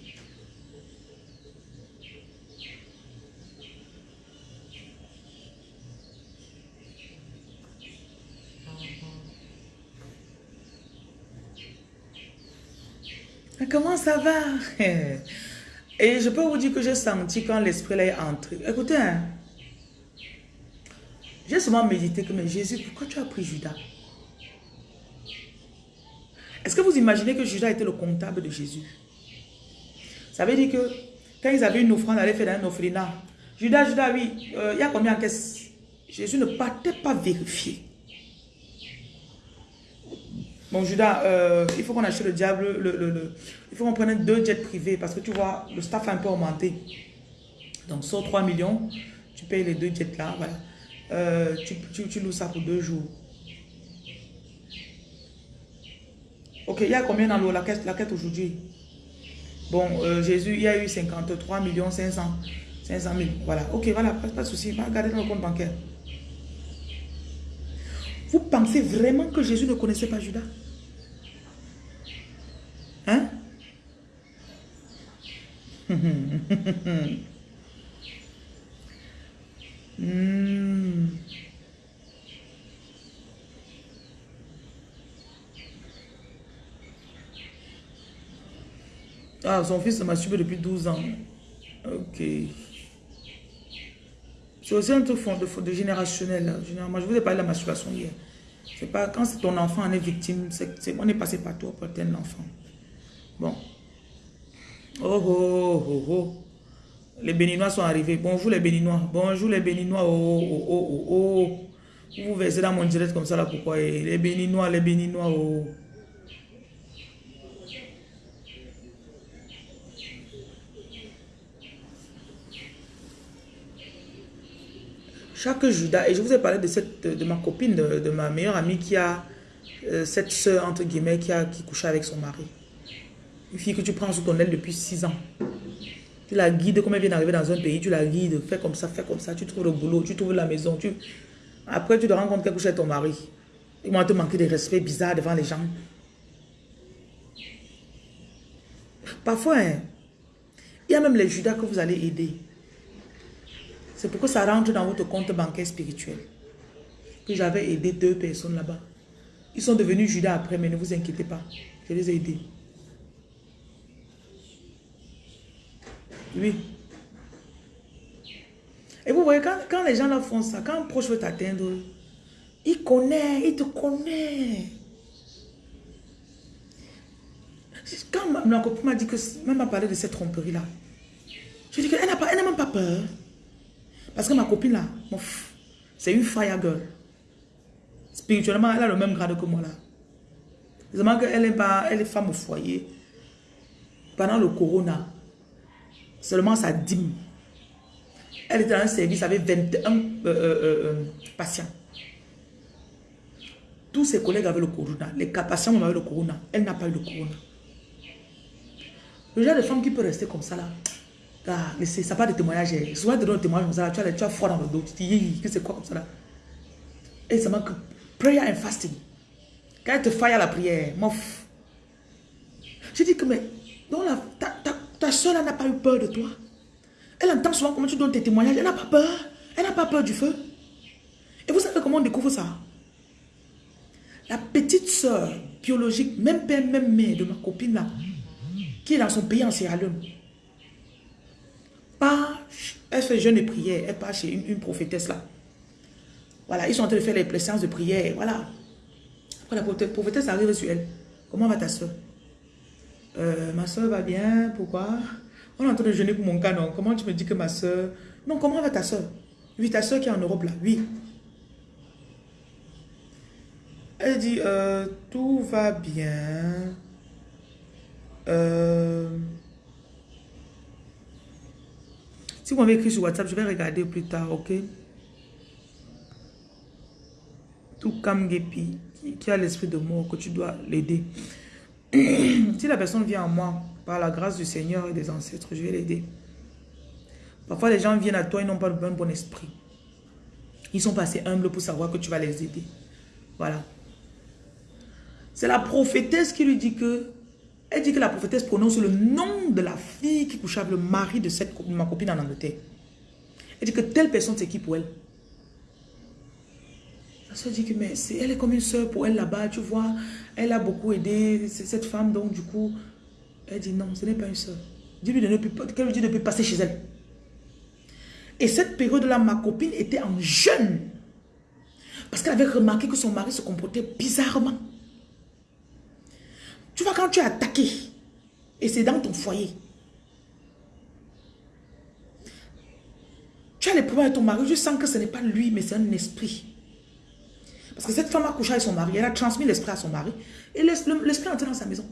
Comment ça va? Et je peux vous dire que j'ai senti quand l'esprit est entré. Écoutez, hein. J'ai souvent médité que, mais Jésus, pourquoi tu as pris Judas? Est-ce que vous imaginez que Judas était le comptable de Jésus? Ça veut dire que quand ils avaient une offrande, allaient faire un offrina. Judas, Judas, oui, euh, il y a combien de caisses Jésus ne partait pas vérifier. Bon, Judas, euh, il faut qu'on achète le diable, le, il faut qu'on prenne deux jets privés parce que tu vois, le staff a un peu augmenté. Donc, sur 3 millions, tu payes les deux jets là, voilà. Euh, tu, tu, loues ça pour deux jours. Ok, il y a combien dans l'eau, la quête, la quête aujourd'hui? Bon, euh, Jésus, il y a eu 53 millions 500. 500 000. Voilà. Ok, voilà, pas, pas de souci. Va regarder dans le compte bancaire. Vous pensez vraiment que Jésus ne connaissait pas Judas? Hein? Hmm. Ah, son fils se masturbe depuis 12 ans. Ok. C'est aussi un truc de, de générationnel. Moi, je vous ai parlé de la masturbation hier. C'est pas quand ton enfant en est victime, on est passé par toi pour atteindre l'enfant. Bon. Oh, oh, oh, oh. Les Béninois sont arrivés. Bonjour les Béninois. Bonjour les Béninois. Oh, oh, oh, oh, oh. Vous vous versez dans mon direct comme ça là, pourquoi? Les Béninois, les Béninois, oh. Chaque Judas, et je vous ai parlé de, cette, de ma copine, de, ma meilleure amie qui a euh, cette soeur, entre guillemets, qui, a, qui couchait avec son mari. Une fille que tu prends sous ton aile depuis 6 ans. Tu la guides comme elle vient d'arriver dans un pays, tu la guides, fais comme ça, fais comme ça, tu trouves le boulot, tu trouves la maison. Tu... Après, tu te rends compte qu'elle couche avec ton mari. Ils vont te manquer de respect bizarre devant les gens. Parfois, hein, il y a même les Judas que vous allez aider. C'est pourquoi ça rentre dans votre compte bancaire spirituel. Que j'avais aidé deux personnes là-bas. Ils sont devenus Judas après, mais ne vous inquiétez pas. Je les ai aidés. Oui. Et vous voyez, quand, les gens là font ça, quand un proche veut t'atteindre, il connaît, il te connaît. Quand ma, copine m'a dit que, même m'a parlé de cette tromperie-là, je dis qu'elle n'a même pas peur. Parce que ma copine là, c'est une fire girl. Spirituellement, elle a le même grade que moi là. Seulement qu'elle est, elle est femme au foyer. Pendant le corona, seulement sa dîme. Elle était dans un service avec 21 euh, euh, euh, patients. Tous ses collègues avaient le corona. Les patients avaient le corona. Elle n'a pas eu le corona. Le genre de femme qui peut rester comme ça là, ça pas de témoignage. Souvent, tu donnes témoignage comme ça, tu as, froid dans le dos. Tu te dis, que c'est quoi comme ça là? Et ça manque prayer and fasting. Quand elle te faille à la prière, mof. Je dis que, mais, donc la, ta soeur n'a pas eu peur de toi. Elle entend souvent comment tu donnes tes témoignages. Elle n'a pas peur. Elle n'a pas peur du feu. Et vous savez comment on découvre ça? La petite soeur biologique, même père, même mère de ma copine là, qui est dans son pays en Sierra Leone, elle fait jeûne et prière, elle part chez une, prophétesse là. Voilà, ils sont en train de faire les séances de prière, voilà. Après la prophétesse arrive sur elle. Comment va ta soeur euh, Ma soeur va bien, pourquoi? On est en train de jeûner pour mon canon. Comment tu me dis que ma soeur... Non, comment va ta soeur? Oui, ta soeur qui est en Europe là, oui. Elle dit, euh, tout va bien. Euh... Si vous m'avez écrit sur WhatsApp, je vais regarder plus tard, ok? Tout comme Gepi, qui a l'esprit de mort, que tu dois l'aider. si la personne vient à moi, par la grâce du Seigneur et des ancêtres, je vais l'aider. Parfois, les gens viennent à toi, ils n'ont pas le bon, esprit. Ils sont passés humbles pour savoir que tu vas les aider. Voilà. C'est la prophétesse qui lui dit que elle dit que la prophétesse prononce le nom de la fille qui couche avec le mari de, cette, ma copine en Angleterre. Elle dit que telle personne c'est qui pour elle? Soeur dit que mais elle est comme une soeur pour elle là-bas, tu vois. Elle a beaucoup aidé cette femme, donc du coup, elle dit non, ce n'est pas une soeur. Dis-lui qu'elle lui dit de ne plus passer chez elle. Et cette période-là, ma copine était en jeûne. Parce qu'elle avait remarqué que son mari se comportait bizarrement. Tu vois, quand tu es attaqué, et c'est dans ton foyer, tu as les problèmes avec ton mari, je sens que ce n'est pas lui, mais c'est un esprit. Parce que cette femme a couché avec son mari, elle a transmis l'esprit à son mari, et l'esprit est entré dans sa maison.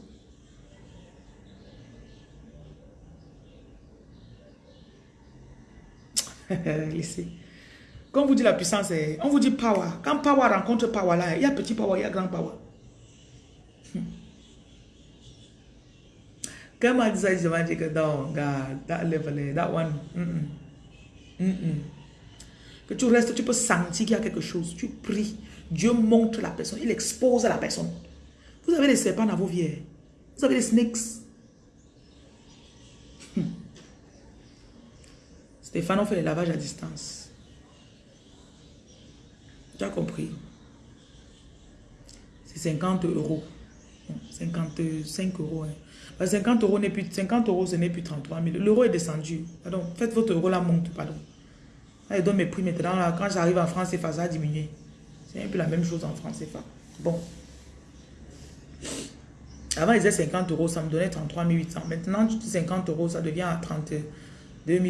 Laissez. Quand on vous dit la puissance, on vous dit power. Quand power rencontre power là, il y a petit power, il y a grand power. Quand m'a dit ça, je m'a dit que non, God, that level, that one. Que tu restes, tu peux sentir qu'il y a quelque chose. Tu pries. Dieu montre la personne. Il expose la personne. Vous avez des serpents dans vos vies. Hein. Vous avez des snakes. Hmm. Stéphane, on fait les lavages à distance. Tu as compris? C'est 50 euros. 55 euros. 50 euros n'est plus 50 euros, ce n'est plus 33 000. L'euro est descendu. Pardon, faites votre euro la monte, pardon. Elle donne mes prix maintenant. Là, quand j'arrive en France, c'est ça a diminué. C'est un la même chose en France, pas. Bon. Avant, ils faisaient 50 euros, ça me donnait 33 800. Maintenant, 50 euros, ça devient à 32 000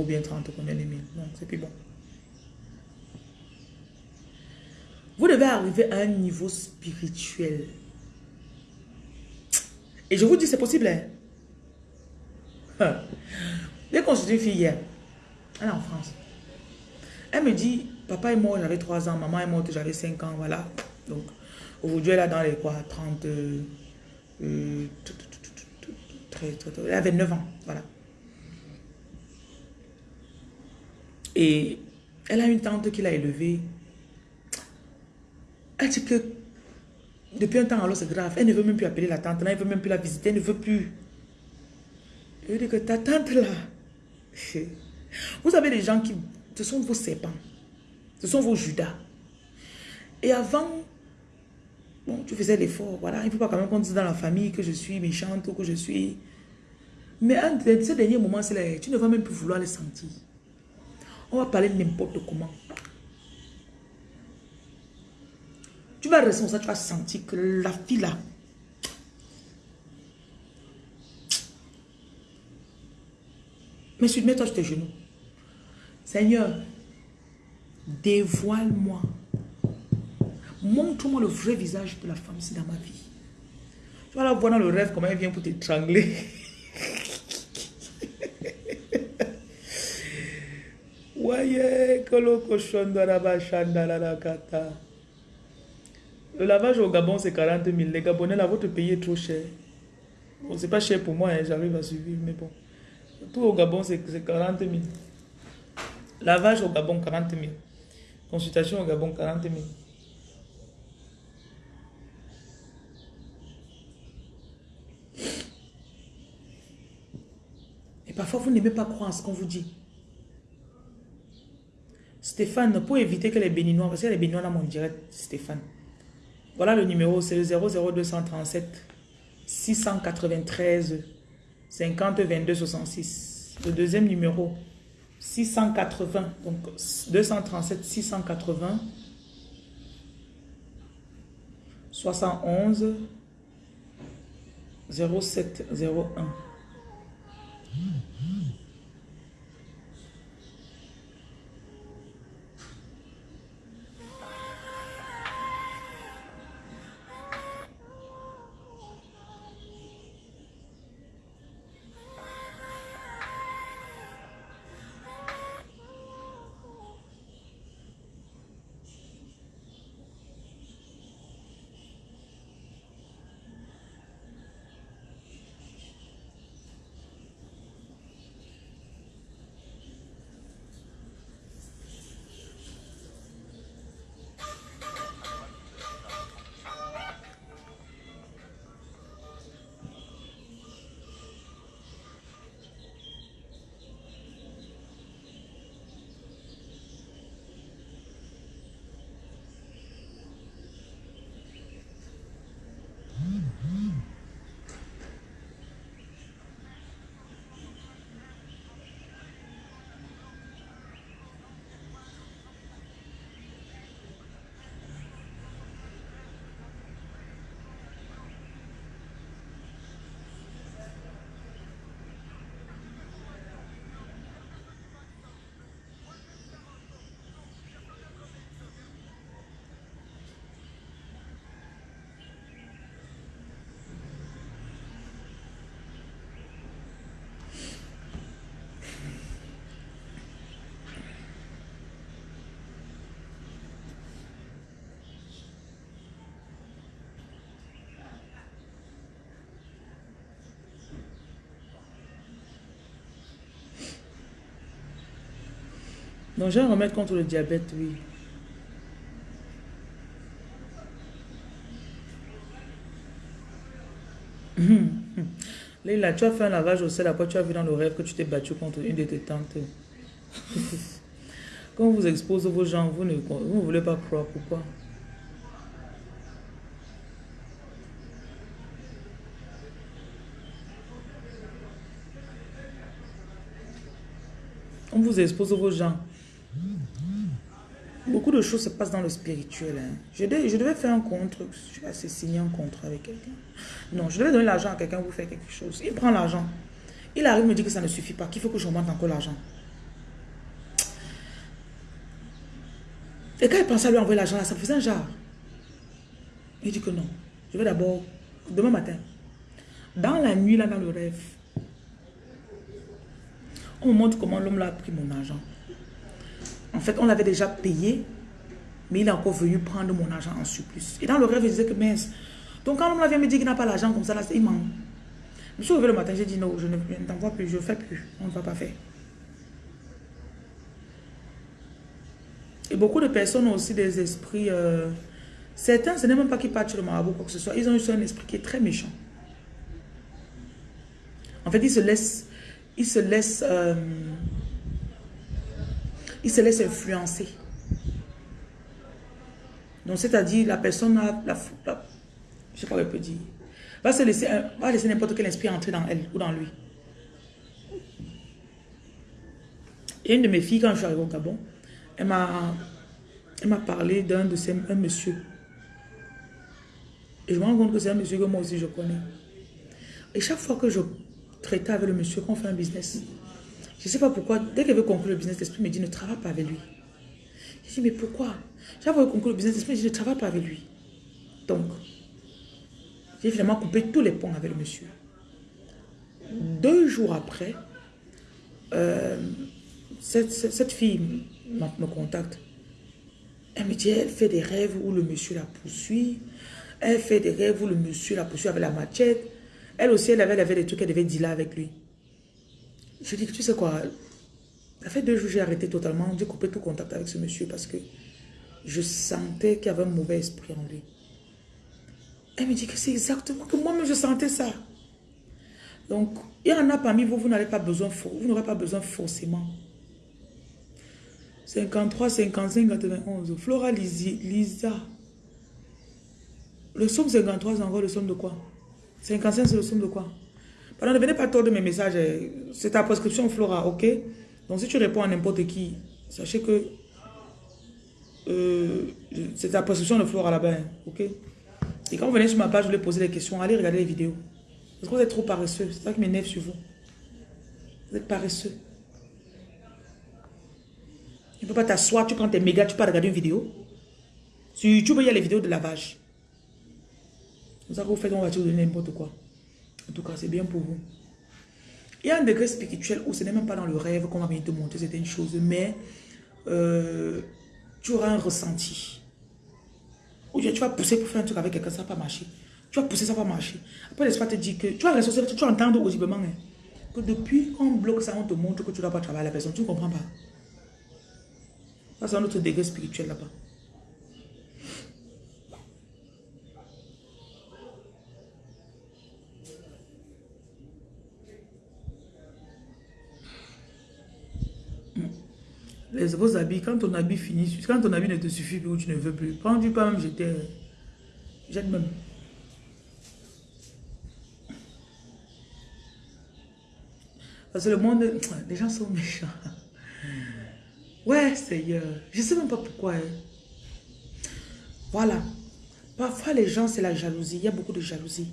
ou bien 30 combien de mille. Non, c'est plus bon. Vous devez arriver à un niveau spirituel. Et je vous dis, c'est possible. Hein? J'ai consulté fille. Elle est en France. Elle me dit, papa est mort, j'avais 3 ans, maman est morte, j'avais 5 ans, voilà. Donc, aujourd'hui, elle est dans les quoi, 30... Euh, elle avait 9 ans, voilà. Et elle a une tante qui l'a élevée. Elle dit que depuis un temps, alors c'est grave. Elle ne veut même plus appeler la tante, elle ne veut même plus la visiter, elle ne veut plus. Elle dit que ta tante là, vous avez des gens qui, ce sont vos serpents, ce sont vos judas. Et avant, Bon, tu faisais l'effort, voilà. Il ne faut pas quand même qu'on dise dans la famille que je suis méchante ou que je suis... Mais un de ces derniers moments, c'est tu ne vas même plus vouloir les sentir. On va parler n'importe comment. Tu vas rester ça, tu vas sentir que la fille là, Mais mets-toi sur tes genoux. Seigneur, dévoile-moi Montre-moi le vrai visage de la femme ici dans ma vie. Tu vas la voir dans le rêve comment elle vient pour t'étrangler. Le lavage au Gabon, c'est 40 000. Les Gabonais, là, votre pays est trop cher. Bon, c'est pas cher pour moi, hein, j'arrive à survivre, mais bon. Tout au Gabon, c'est 40 000. Lavage au Gabon, 40 000. Consultation au Gabon, 40 000. parfois, vous n'aimez pas croire à ce qu'on vous dit. Stéphane, pour éviter que les béninois, parce que les béninois dans mon direct, Stéphane. Voilà le numéro, c'est le 00237 693 50 22 66. Le deuxième numéro, 680, donc 237 680 71 0701. Donc, j'ai un remède contre le diabète, oui. Léla, tu as fait un lavage au sel, après tu as vu dans le rêve que tu t'es battu contre une de tes tantes. Quand on vous expose vos gens, vous ne, vous voulez pas croire, pourquoi? On vous expose vos gens. Beaucoup de choses se passent dans le spirituel. Hein. Je, devais, faire un contre, je suis assez signé un contrat avec quelqu'un. Non, je devais donner l'argent à quelqu'un pour faire quelque chose. Il prend l'argent. Il arrive me dit que ça ne suffit pas, qu'il faut que je remonte encore l'argent. Et quand il pensait à lui envoyer l'argent, ça faisait un genre. Il dit que non. Je vais d'abord, demain matin, dans la nuit, là, dans le rêve, on montre comment l'homme a pris mon argent. Fait, on l'avait déjà payé, mais il est encore venu prendre mon argent en surplus. Et dans le rêve, il disait que mince. Donc quand l'homme vient me dire qu'il n'a pas l'argent comme ça, là, il ment. Je me suis levé le matin, j'ai dit non, je ne, t'envoie plus, je ne fais plus. On ne va pas faire. Et beaucoup de personnes ont aussi des esprits... Euh, certains, ce n'est même pas qu'ils partent sur le marabout quoi que ce soit. Ils ont eu un esprit qui est très méchant. En fait, ils se laissent... Ils se laissent... Euh, ils se laissent influencer. Donc, c'est-à-dire, la personne a la, je sais pas ce peut dire, va se laisser, va laisser n'importe quel esprit entrer dans elle ou dans lui. Et une de mes filles, quand je suis arrivée au Gabon, elle m'a parlé d'un de ces un monsieur. Et je me rends compte que c'est un monsieur que moi aussi je connais. Et chaque fois que je traitais avec le monsieur, qu'on fait un business, je ne sais pas pourquoi, dès qu'elle veut conclure le business, l'esprit me dit ne travaille pas avec lui. Je dis mais pourquoi? Que conclure le business, l'esprit me dit ne travaille pas avec lui. Donc, j'ai finalement coupé tous les ponts avec le monsieur. Deux jours après, euh, cette, fille me contacte. Elle me dit, elle fait des rêves où le monsieur la poursuit. Elle fait des rêves où le monsieur la poursuit avec la machette. Elle aussi, elle avait, avait des trucs qu'elle devait là avec lui. Je dis, tu sais quoi, ça fait deux jours j'ai arrêté totalement, j'ai coupé tout contact avec ce monsieur parce que je sentais qu'il y avait un mauvais esprit en lui. Elle me dit que c'est exactement que moi-même je sentais ça. Donc, il y en a parmi vous, vous n'avez pas besoin, n'aurez pas besoin forcément 53, 55, 91. Flora Lisa. Le somme 53, c'est encore le somme de quoi? 55, c'est le somme de quoi? Pardon, ne venez pas tordre mes messages. C'est ta prescription Flora, ok? Donc si tu réponds à n'importe qui, sachez que euh, c'est ta prescription de Flora là-bas, hein, ok? Et quand vous venez sur ma page, vous voulez poser des questions, allez regarder les vidéos. Parce que vous êtes trop paresseux. C'est ça qui m'énerve sur vous. Vous êtes paresseux. Tu ne peux pas t'asseoir, tu prends tes mégas, tu peux regarder une vidéo. Sur YouTube, il y a les vidéos de lavage. C'est ça que vous faites, on va te donner n'importe quoi. En tout cas, c'est bien pour vous. Il y a un degré spirituel où ce n'est même pas dans le rêve qu'on va venir te montrer certaines choses, mais euh, tu auras un ressenti. Ou tu vas pousser pour faire un truc avec quelqu'un, ça va pas marcher. Tu vas pousser, ça va marcher. Après, l'espace te dit que tu vas ressortir, tu vas entendre audiblement hein, que depuis qu'on bloque ça, on te montre que tu ne dois pas travailler à la personne. Tu ne comprends pas. Ça, c'est un autre degré spirituel là-bas. Les, vos habits, quand ton habit finit, quand ton habit ne te suffit plus ou tu ne veux plus, prends du pas même jeter. Jette même. Parce que le monde, les gens sont méchants. Ouais, Seigneur. Je ne sais même pas pourquoi. Hein. Voilà. Parfois, les gens, c'est la jalousie. Il y a beaucoup de jalousie.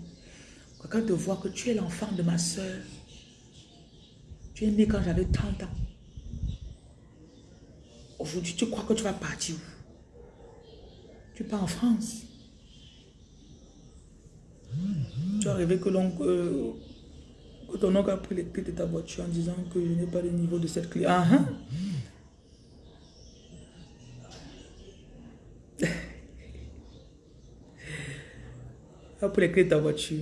Quand te voit que tu es l'enfant de ma soeur, tu es né quand j'avais 30 ans. Aujourd'hui, tu crois que tu vas partir où? Tu pars en France. Tu as rêvé que, euh, ton oncle a pris les clés de ta voiture en disant que je n'ai pas le niveau de cette clé. Ah, hein? pour les clés de ta voiture.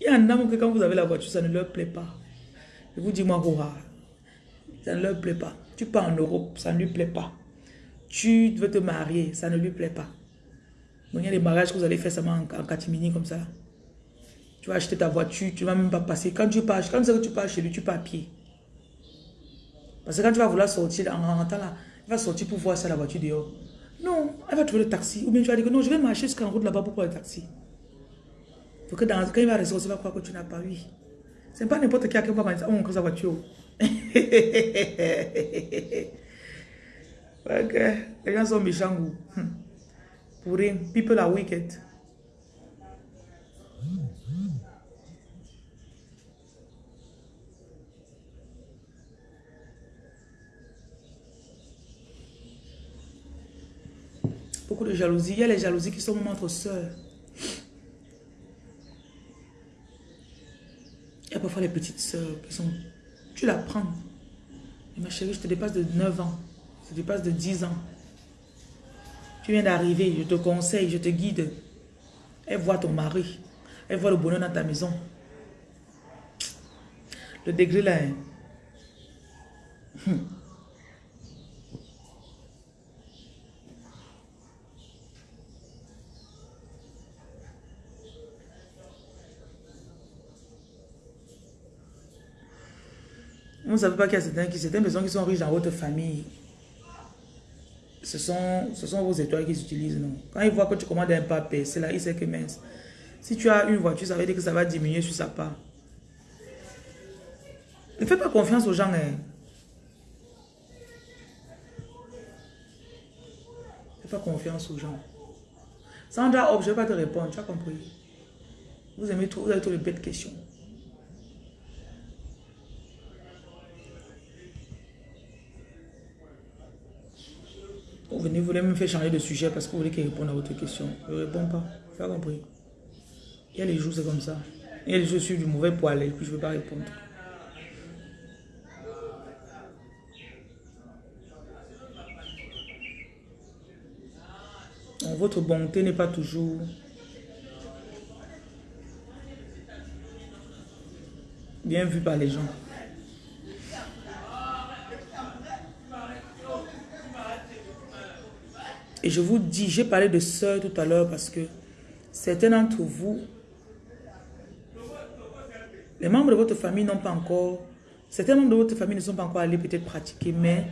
Il y en a que quand vous avez la voiture, ça ne leur plaît pas. Vous dis, moi, ça ne leur plaît pas. Tu pars en Europe, ça ne lui plaît pas. Tu veux te marier, ça ne lui plaît pas. Il y a des mariages que vous allez faire seulement en, catimini comme ça. Tu vas acheter ta voiture, tu ne vas même pas passer. Quand tu pars, quand que tu pars chez lui, tu pars à pied. Parce que quand tu vas vouloir sortir en rentrant là, il va sortir pour voir ça la voiture dehors. Non, elle va trouver le taxi. Ou bien tu vas dire que non, je vais marcher jusqu'en route là-bas pour prendre le taxi. Faut que quand il va ressortir, il va croire que tu n'as pas eu. C'est pas n'importe qui qui va dire, oh, on sa voiture. Les gens sont méchants. Hmm. Pour rien, people are wicked. Beaucoup de jalousie. Il y a les jalousies qui sont entre soeurs. Il y a parfois les petites soeurs qui sont... Tu la prends. ma chérie, je te dépasse de 9 ans. Je te dépasse de 10 ans. Tu viens d'arriver, je te conseille, je te guide. Elle voit ton mari. Elle voit le bonheur dans ta maison. Le degré là. Hein. Vous ne savez pas qu'il y a certains, certaines personnes qui sont riches dans votre famille. Ce sont, ce sont vos étoiles qu'ils utilisent, non. Quand ils voient que tu commandes un papier, c'est là, ils savent que mince. Si tu as une voiture, ça veut dire que ça va diminuer sur sa part. Ne fais pas confiance aux gens. Hein. Ne fais pas confiance aux gens. Sandra, oh, je ne vais pas te répondre, tu as compris. Vous aimez tout, vous avez tous les bêtes questions. Vous venez, vous voulez me faire changer de sujet parce que vous voulez qu'il réponde à votre question. Je ne réponds pas. Vous avez compris? Il y a les jours, c'est comme ça. Il y a les jours, je suis du mauvais poil et puis je ne veux pas répondre. votre bonté n'est pas toujours bien vue par les gens. Et je vous dis, j'ai parlé de soeurs tout à l'heure parce que certains d'entre vous, les membres de votre famille n'ont pas encore, certains membres de votre famille ne sont pas encore allés peut-être pratiquer, mais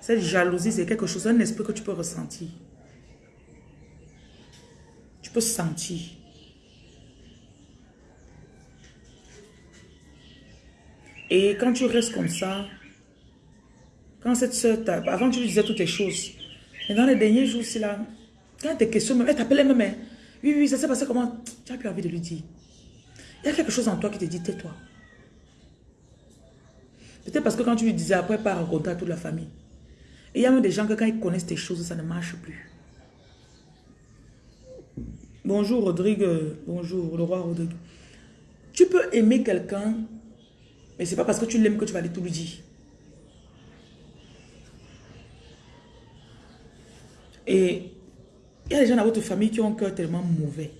cette jalousie, c'est quelque chose, un esprit que tu peux ressentir. Tu peux sentir. Et quand tu restes comme ça, quand cette soeur, avant tu lui disais toutes les choses, mais dans les derniers jours, c'est là, quand tes questions, elle t'appelait même, hein. oui, oui, ça s'est passé comment? Tu as plus envie de lui dire. Il y a quelque chose en toi qui te dit, tais-toi. Peut-être parce que quand tu lui disais, après, pas rencontrer toute la famille. Et il y a même des gens que quand ils connaissent tes choses, ça ne marche plus. Bonjour Rodrigue, bonjour le roi Rodrigue. Tu peux aimer quelqu'un, mais c'est pas parce que tu l'aimes que tu vas aller tout lui dire. Et il y a des gens dans votre famille qui ont un cœur tellement mauvais.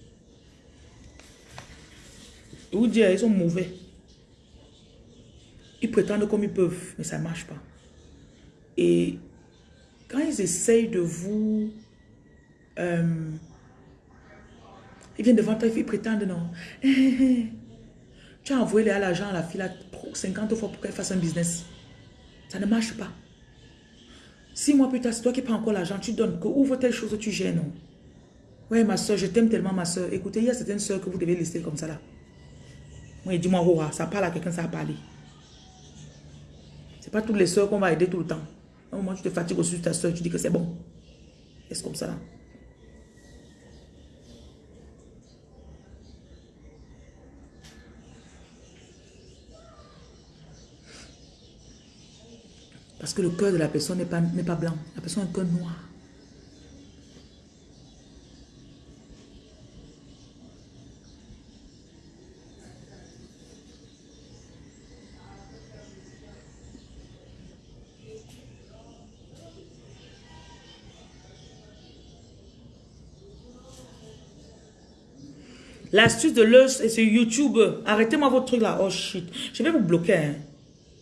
Et vous dire, ils sont mauvais. Ils prétendent comme ils peuvent, mais ça ne marche pas. Et quand ils essayent de vous... Euh, ils viennent devant toi, ils prétendent non. tu as envoyé l'argent à la fille 50 fois pour qu'elle fasse un business. Ça ne marche pas. Six mois plus tard, c'est toi qui prends encore l'argent, tu donnes, que ouvre telle chose, tu gênes. Ouais, ma soeur, je t'aime tellement, ma soeur. Écoutez, il y a certaines soeurs que vous devez laisser comme ça là. Oui, dis-moi, ça parle à quelqu'un, ça a parlé. C'est pas toutes les soeurs qu'on va aider tout le temps. Moi, tu te fatigues aussi de ta soeur, tu dis que c'est bon. Est-ce comme ça là? Parce que le cœur de la personne n'est pas, pas blanc. La personne a un cœur noir. L'astuce de l'œuf, c'est YouTube. Arrêtez-moi votre truc là. Oh shit. Je vais vous bloquer. Hein.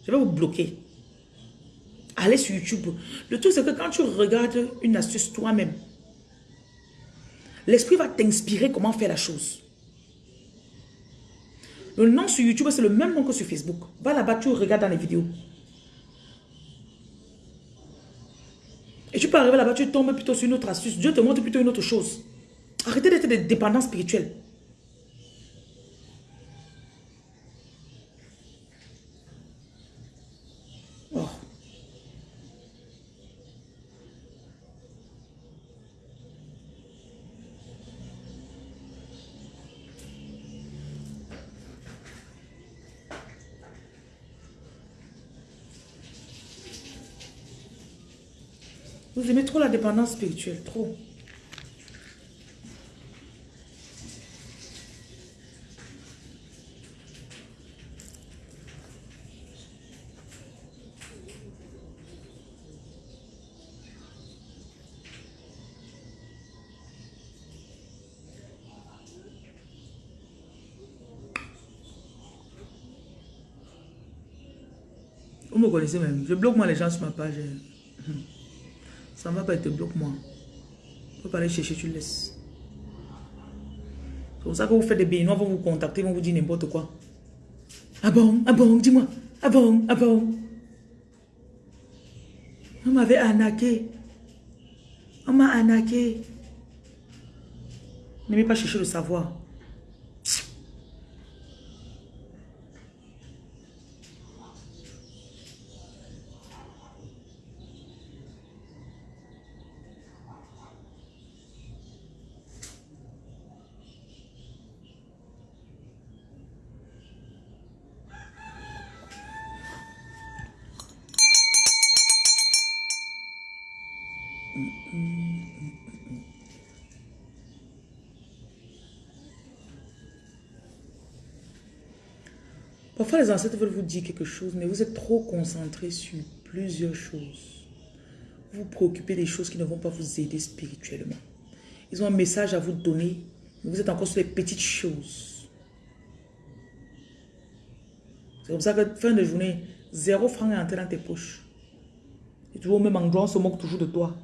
Je vais vous bloquer. Allez sur YouTube. Le truc, c'est que quand tu regardes une astuce toi-même, l'esprit va t'inspirer comment faire la chose. Le nom sur YouTube, c'est le même nom que sur Facebook. Va là-bas, tu regardes dans les vidéos. Et tu peux arriver là-bas, tu tombes plutôt sur une autre astuce. Dieu te montre plutôt une autre chose. Arrêtez d'être des dépendants spirituels. Vous trop la dépendance spirituelle, trop. Vous me connaissez même. Je bloque moi les gens sur ma page. Ça ne va pas être bloque-moi. Tu peux pas aller chercher, tu laisses. C'est pour ça que vous faites des béninois, vont vous contacter, vont vous dire n'importe quoi. Ah bon, ah bon, dis-moi. Ah bon, ah bon. On m'avait arnaqué. On m'a arnaqué. N'aimez pas chercher le savoir. Parfois, les ancêtres veulent vous dire quelque chose, mais vous êtes trop concentré sur plusieurs choses. Vous vous préoccupez des choses qui ne vont pas vous aider spirituellement. Ils ont un message à vous donner, mais vous êtes encore sur les petites choses. C'est comme ça que fin de journée, zéro franc est entré dans tes poches. Et toujours au même endroit, on se moque toujours de toi.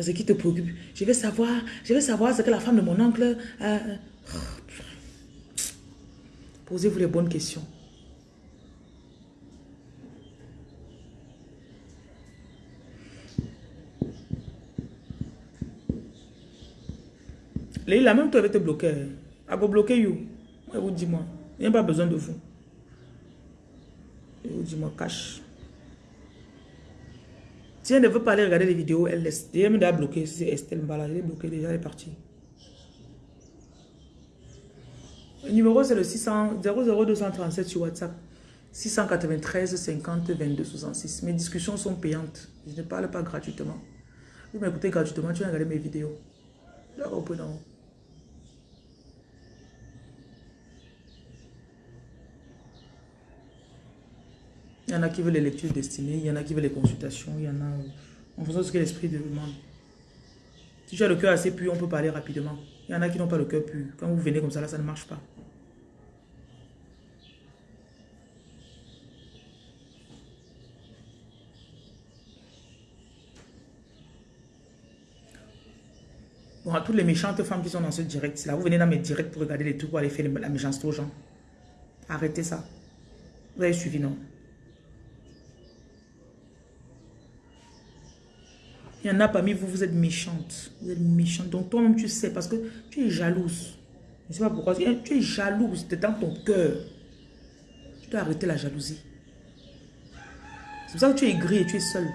Ce qui te préoccupe. Je vais savoir, je vais savoir ce que la femme de mon oncle... a... Posez-vous les bonnes questions. La même toi avait été bloqué. Elle va bloquer you. Elle vous dit moi. Il n'y a pas besoin de vous. Elle vous dit moi, cache. Si elle ne veut pas aller regarder les vidéos, elle laisse. Elle me bloqué. C'est Estelle Mbala. Elle est bloquée déjà, elle est partie. Le numéro, c'est le 600, 00237 sur WhatsApp. 693 50 22 66. Mes discussions sont payantes. Je ne parle pas gratuitement. Vous m'écoutez gratuitement, tu vas regarder mes vidéos. Là, Il y en a qui veulent les lectures destinées, il y en a qui veulent les consultations, il y en a en fonction de ce que l'esprit demande. Si tu as le cœur assez pur, on peut parler rapidement. Il y en a qui n'ont pas le cœur pur. Quand vous venez comme ça, là, ça ne marche pas. Bon, à toutes les méchantes femmes qui sont dans ce direct, là, vous venez dans mes directs pour regarder les trucs, pour aller faire la méchanceté aux gens. Arrêtez ça. Vous avez suivi, non? Il y en a parmi vous, vous êtes méchante. Vous êtes méchante. Donc toi-même, tu sais, parce que tu es jalouse. Je ne sais pas pourquoi. Tu es jalouse, c'est dans ton cœur. Tu dois arrêter la jalousie. C'est pour ça que tu es gris et tu es seul.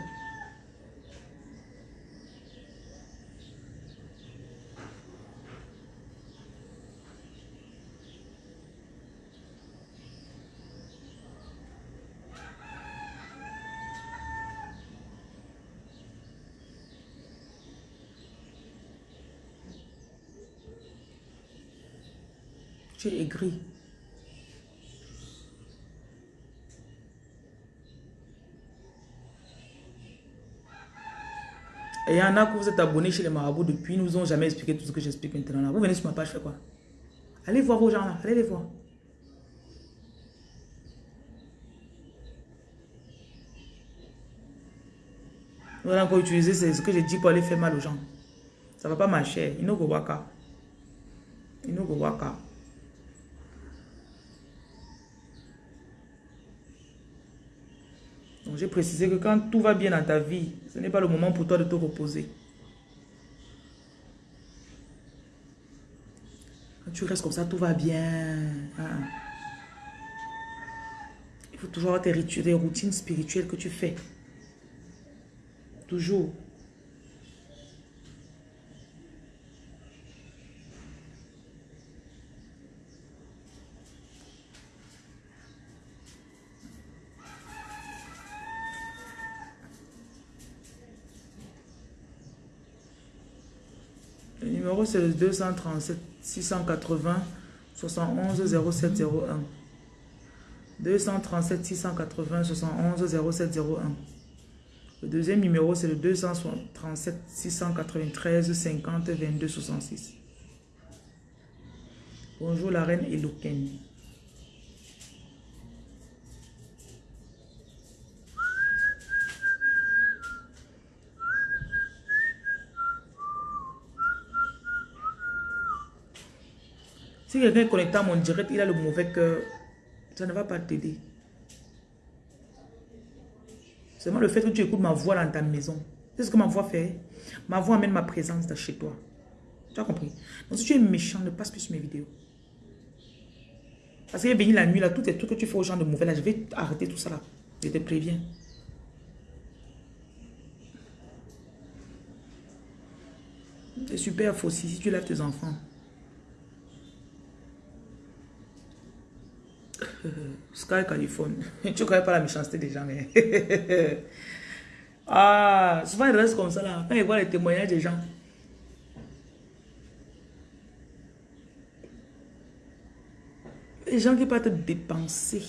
Et il y en a que vous êtes abonnés chez les marabouts depuis, nous n'ont jamais expliqué tout ce que j'explique maintenant. Là. Vous venez sur ma page, fait quoi? Allez voir vos gens là, allez les voir. Vous allez encore utiliser ce que j'ai dit pour aller faire mal aux gens. Ça ne va pas marcher. Inogo waka. Inogo waka. J'ai précisé que quand tout va bien dans ta vie, ce n'est pas le moment pour toi de te reposer. Quand tu restes comme ça, tout va bien. Ah. Il faut toujours avoir tes, tes routines spirituelles que tu fais. Toujours. Le numéro c'est le 237 680 71 0701. 237 680 71 0701. Le deuxième numéro c'est le 237 693 50 22 66. Bonjour la reine Eloquenne. Si quelqu'un est connecté à mon direct, il a le mauvais cœur, ça ne va pas t'aider. Seulement le fait que tu écoutes ma voix dans ta maison. C'est ce que ma voix fait. Ma voix amène ma présence de chez toi. Tu as compris? Donc si tu es méchant, ne passe plus sur mes vidéos. Parce qu'il est venu la nuit, là, tout est tout que tu fais aux gens de mauvais, là, je vais arrêter tout ça là. Je te préviens. C'est super faux si tu lèves tes enfants. Sky Californie. tu ne connais pas la méchanceté des gens, mais... ah, souvent ils restent comme ça là. Quand ils voient les témoignages des gens. Les gens qui te dépenser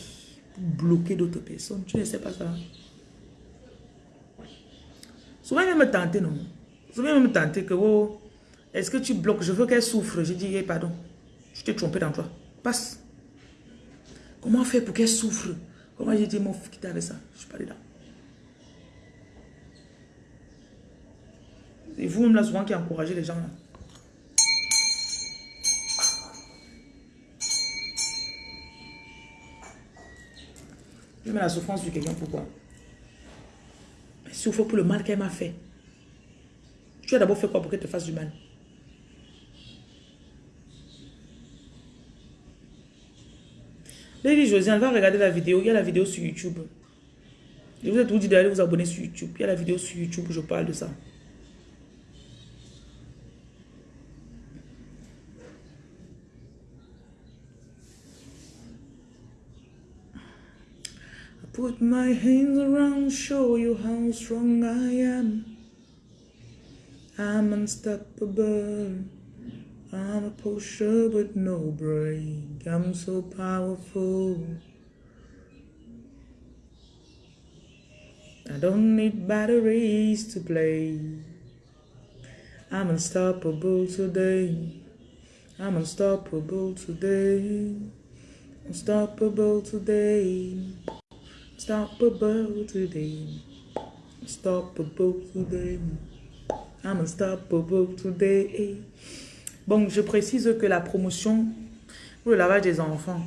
pour bloquer d'autres personnes, tu ne sais pas ça. Souvent ils me tenter, non? Souvent ils me tenter que, oh, est-ce que tu bloques? Je veux qu'elle souffre. Je dis, pardon, je t'ai trompé dans toi. Passe. Comment faire pour qu'elle souffre? Comment j'ai dit, mon quitte avec ça? Je ne suis pas dedans. Et vous-même là, souvent, qui encouragez les gens là. Je mets la souffrance sur quelqu'un, pourquoi? Elle souffre pour le mal qu'elle m'a fait. Tu as d'abord fait quoi pour qu'elle te fasse du mal? Lady Josiane, va regarder la vidéo. Il y a la vidéo sur YouTube. Je vous ai tout dit d'aller vous abonner sur YouTube. Il y a la vidéo sur YouTube où je parle de ça. Put my hands around, show you how strong I am. I'm unstoppable. I'm a pusher with no break. I'm so powerful. I don't need batteries to play. I'm unstoppable today. I'm unstoppable today. Unstoppable today. Unstoppable today. Unstoppable today. I'm unstoppable today. Bon, je précise que la promotion pour le lavage des enfants,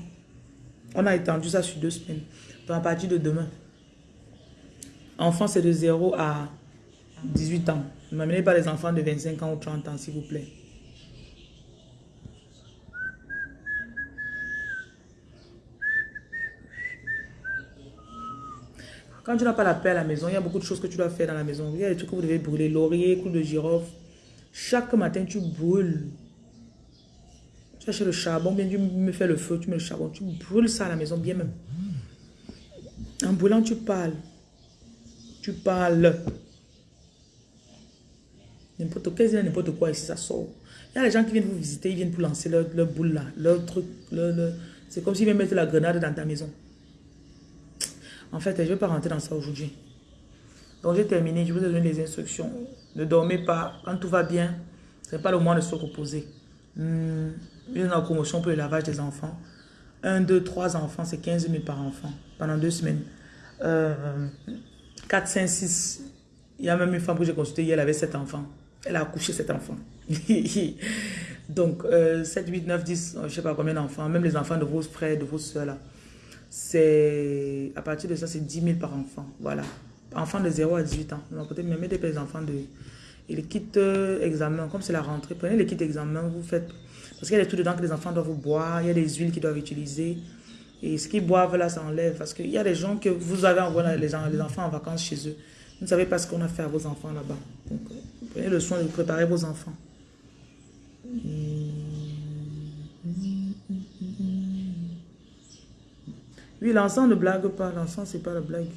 on a étendu ça sur deux semaines. Donc à partir de demain. Enfants, c'est de 0 à 18 ans. Ne m'amenez pas les enfants de 25 ans ou 30 ans, s'il vous plaît. Quand tu n'as pas la paix à la maison, il y a beaucoup de choses que tu dois faire dans la maison. Il y a des trucs que vous devez brûler. Laurier, clou de girofle. Chaque matin, tu brûles le charbon, bien tu me fais le feu, tu mets le charbon, tu brûles ça à la maison, bien même. En brûlant, tu parles. Tu parles. N'importe quel n'importe quoi ici, ça sort. Il y a les gens qui viennent vous visiter, ils viennent pour lancer leur, boule là, leur truc. C'est comme s'ils viennent mettre la grenade dans ta maison. En fait, je ne vais pas rentrer dans ça aujourd'hui. Donc j'ai terminé, je vous ai donné les instructions. Ne dormez pas, quand tout va bien, ce n'est pas le moment de se reposer. Hmm une promotion pour le lavage des enfants. Un, deux, trois enfants, c'est 15 000 par enfant pendant deux semaines. Euh, 4, 5, 6, Il y a même une femme que j'ai consultée elle avait sept enfants. Elle a accouché sept enfants. Donc, 7, 8, 9, 10, je ne sais pas combien d'enfants, même les enfants de vos frères, de vos soeurs là. C'est, à partir de ça, c'est 10 000 par enfant. Voilà. Enfants de 0 à 18 ans. Peut-être même des enfants de... Et les kits euh, examen, comme c'est la rentrée, prenez les kits examen, vous faites... Parce qu'il y a des trucs dedans que les enfants doivent boire, il y a des huiles qu'ils doivent utiliser. Et ce qu'ils boivent là, ça enlève. Parce qu'il y a des gens que vous avez envoyé les, les enfants en vacances chez eux. Vous ne savez pas ce qu'on a fait à vos enfants là-bas. Donc, euh, prenez le soin de préparer vos enfants. Oui, l'encens ne blague pas. L'encens, c'est pas la blague.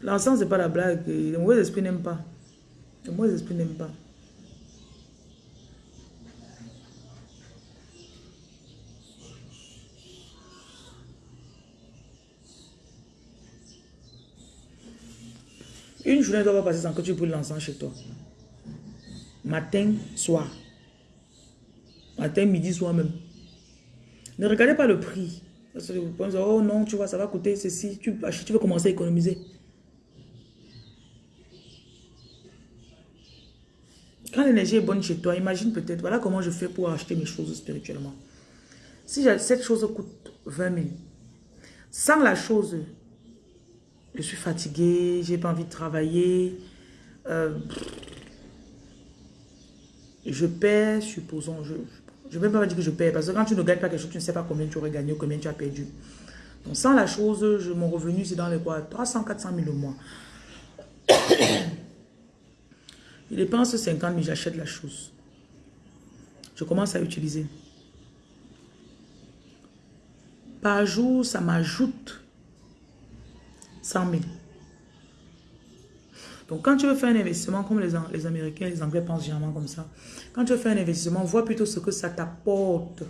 L'encens, c'est pas la blague. Les mauvais esprits n'aiment pas. Les mauvais esprits n'aiment pas. Une journée doit pas passer sans que tu brûles l'encens chez toi. Matin, soir. Matin, midi, soir même. Ne regardez pas le prix. Parce que vous pensez, oh non, tu vois, ça va coûter ceci. Tu, tu veux commencer à économiser. Quand l'énergie est bonne chez toi, imagine peut-être, voilà comment je fais pour acheter mes choses spirituellement. Si cette chose coûte 20 000, sans la chose, je suis fatigué, j'ai pas envie de travailler, euh, je perds, supposons, je ne vais pas dire que je perds, parce que quand tu ne gagnes pas quelque chose, tu ne sais pas combien tu aurais gagné ou combien tu as perdu. Donc sans la chose, mon revenu c'est dans les quoi 300, 400 000 au mois. Je dépense 50 000, j'achète la chose. Je commence à utiliser. Par jour, ça m'ajoute 100 000. Donc, quand tu veux faire un investissement, comme les, Américains, les Anglais pensent généralement comme ça, quand tu veux faire un investissement, vois plutôt ce que ça t'apporte.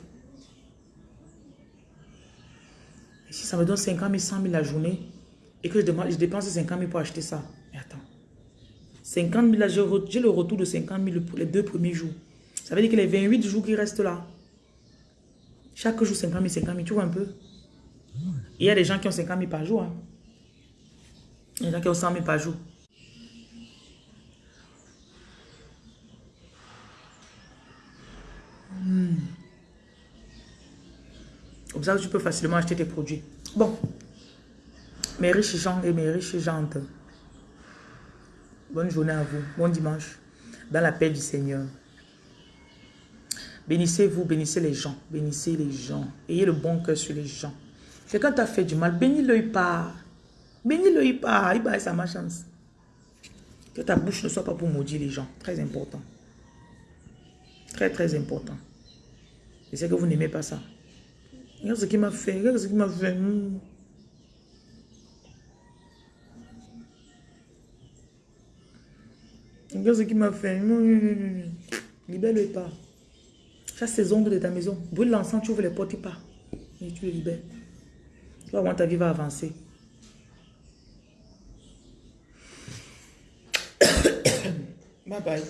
Si ça me donne 50 000, 100 000 la journée, et que je, je dépense 50 000 pour acheter ça, mais attends, 50 000, là, j'ai le retour de 50 000 pour les deux premiers jours. Ça veut dire que les 28 jours qui restent là, chaque jour 50 000, 50 000, tu vois un peu? Il y a des gens qui ont 50 000 par jour. Hein. Il y a des gens qui ont 100 000 par jour. Hmm. Ça, tu peux facilement acheter tes produits. Bon. Mes riches gens et mes riches jantes. Bonne journée à vous. Bon dimanche. Dans la paix du Seigneur. Bénissez-vous, bénissez les gens. Bénissez les gens. Ayez le bon cœur sur les gens. Quelqu'un t'a fait du mal, bénis-le pas. Bénis-le pas. Il ça ma chance. Que ta bouche ne soit pas pour maudire les gens. Très important. Très, très important. Et c'est que vous n'aimez pas ça. Regarde ce qu'il m'a fait. Regarde ce qu'il m'a fait. Hmm. Regarde ce qu'il m'a fait. Libère-le pas. Chasse ses ongles de ta maison. Brûle l'encens, tu ouvres les portes, il part. Et tu le libères. Tu vas voir, ta vie va avancer. Bye bye.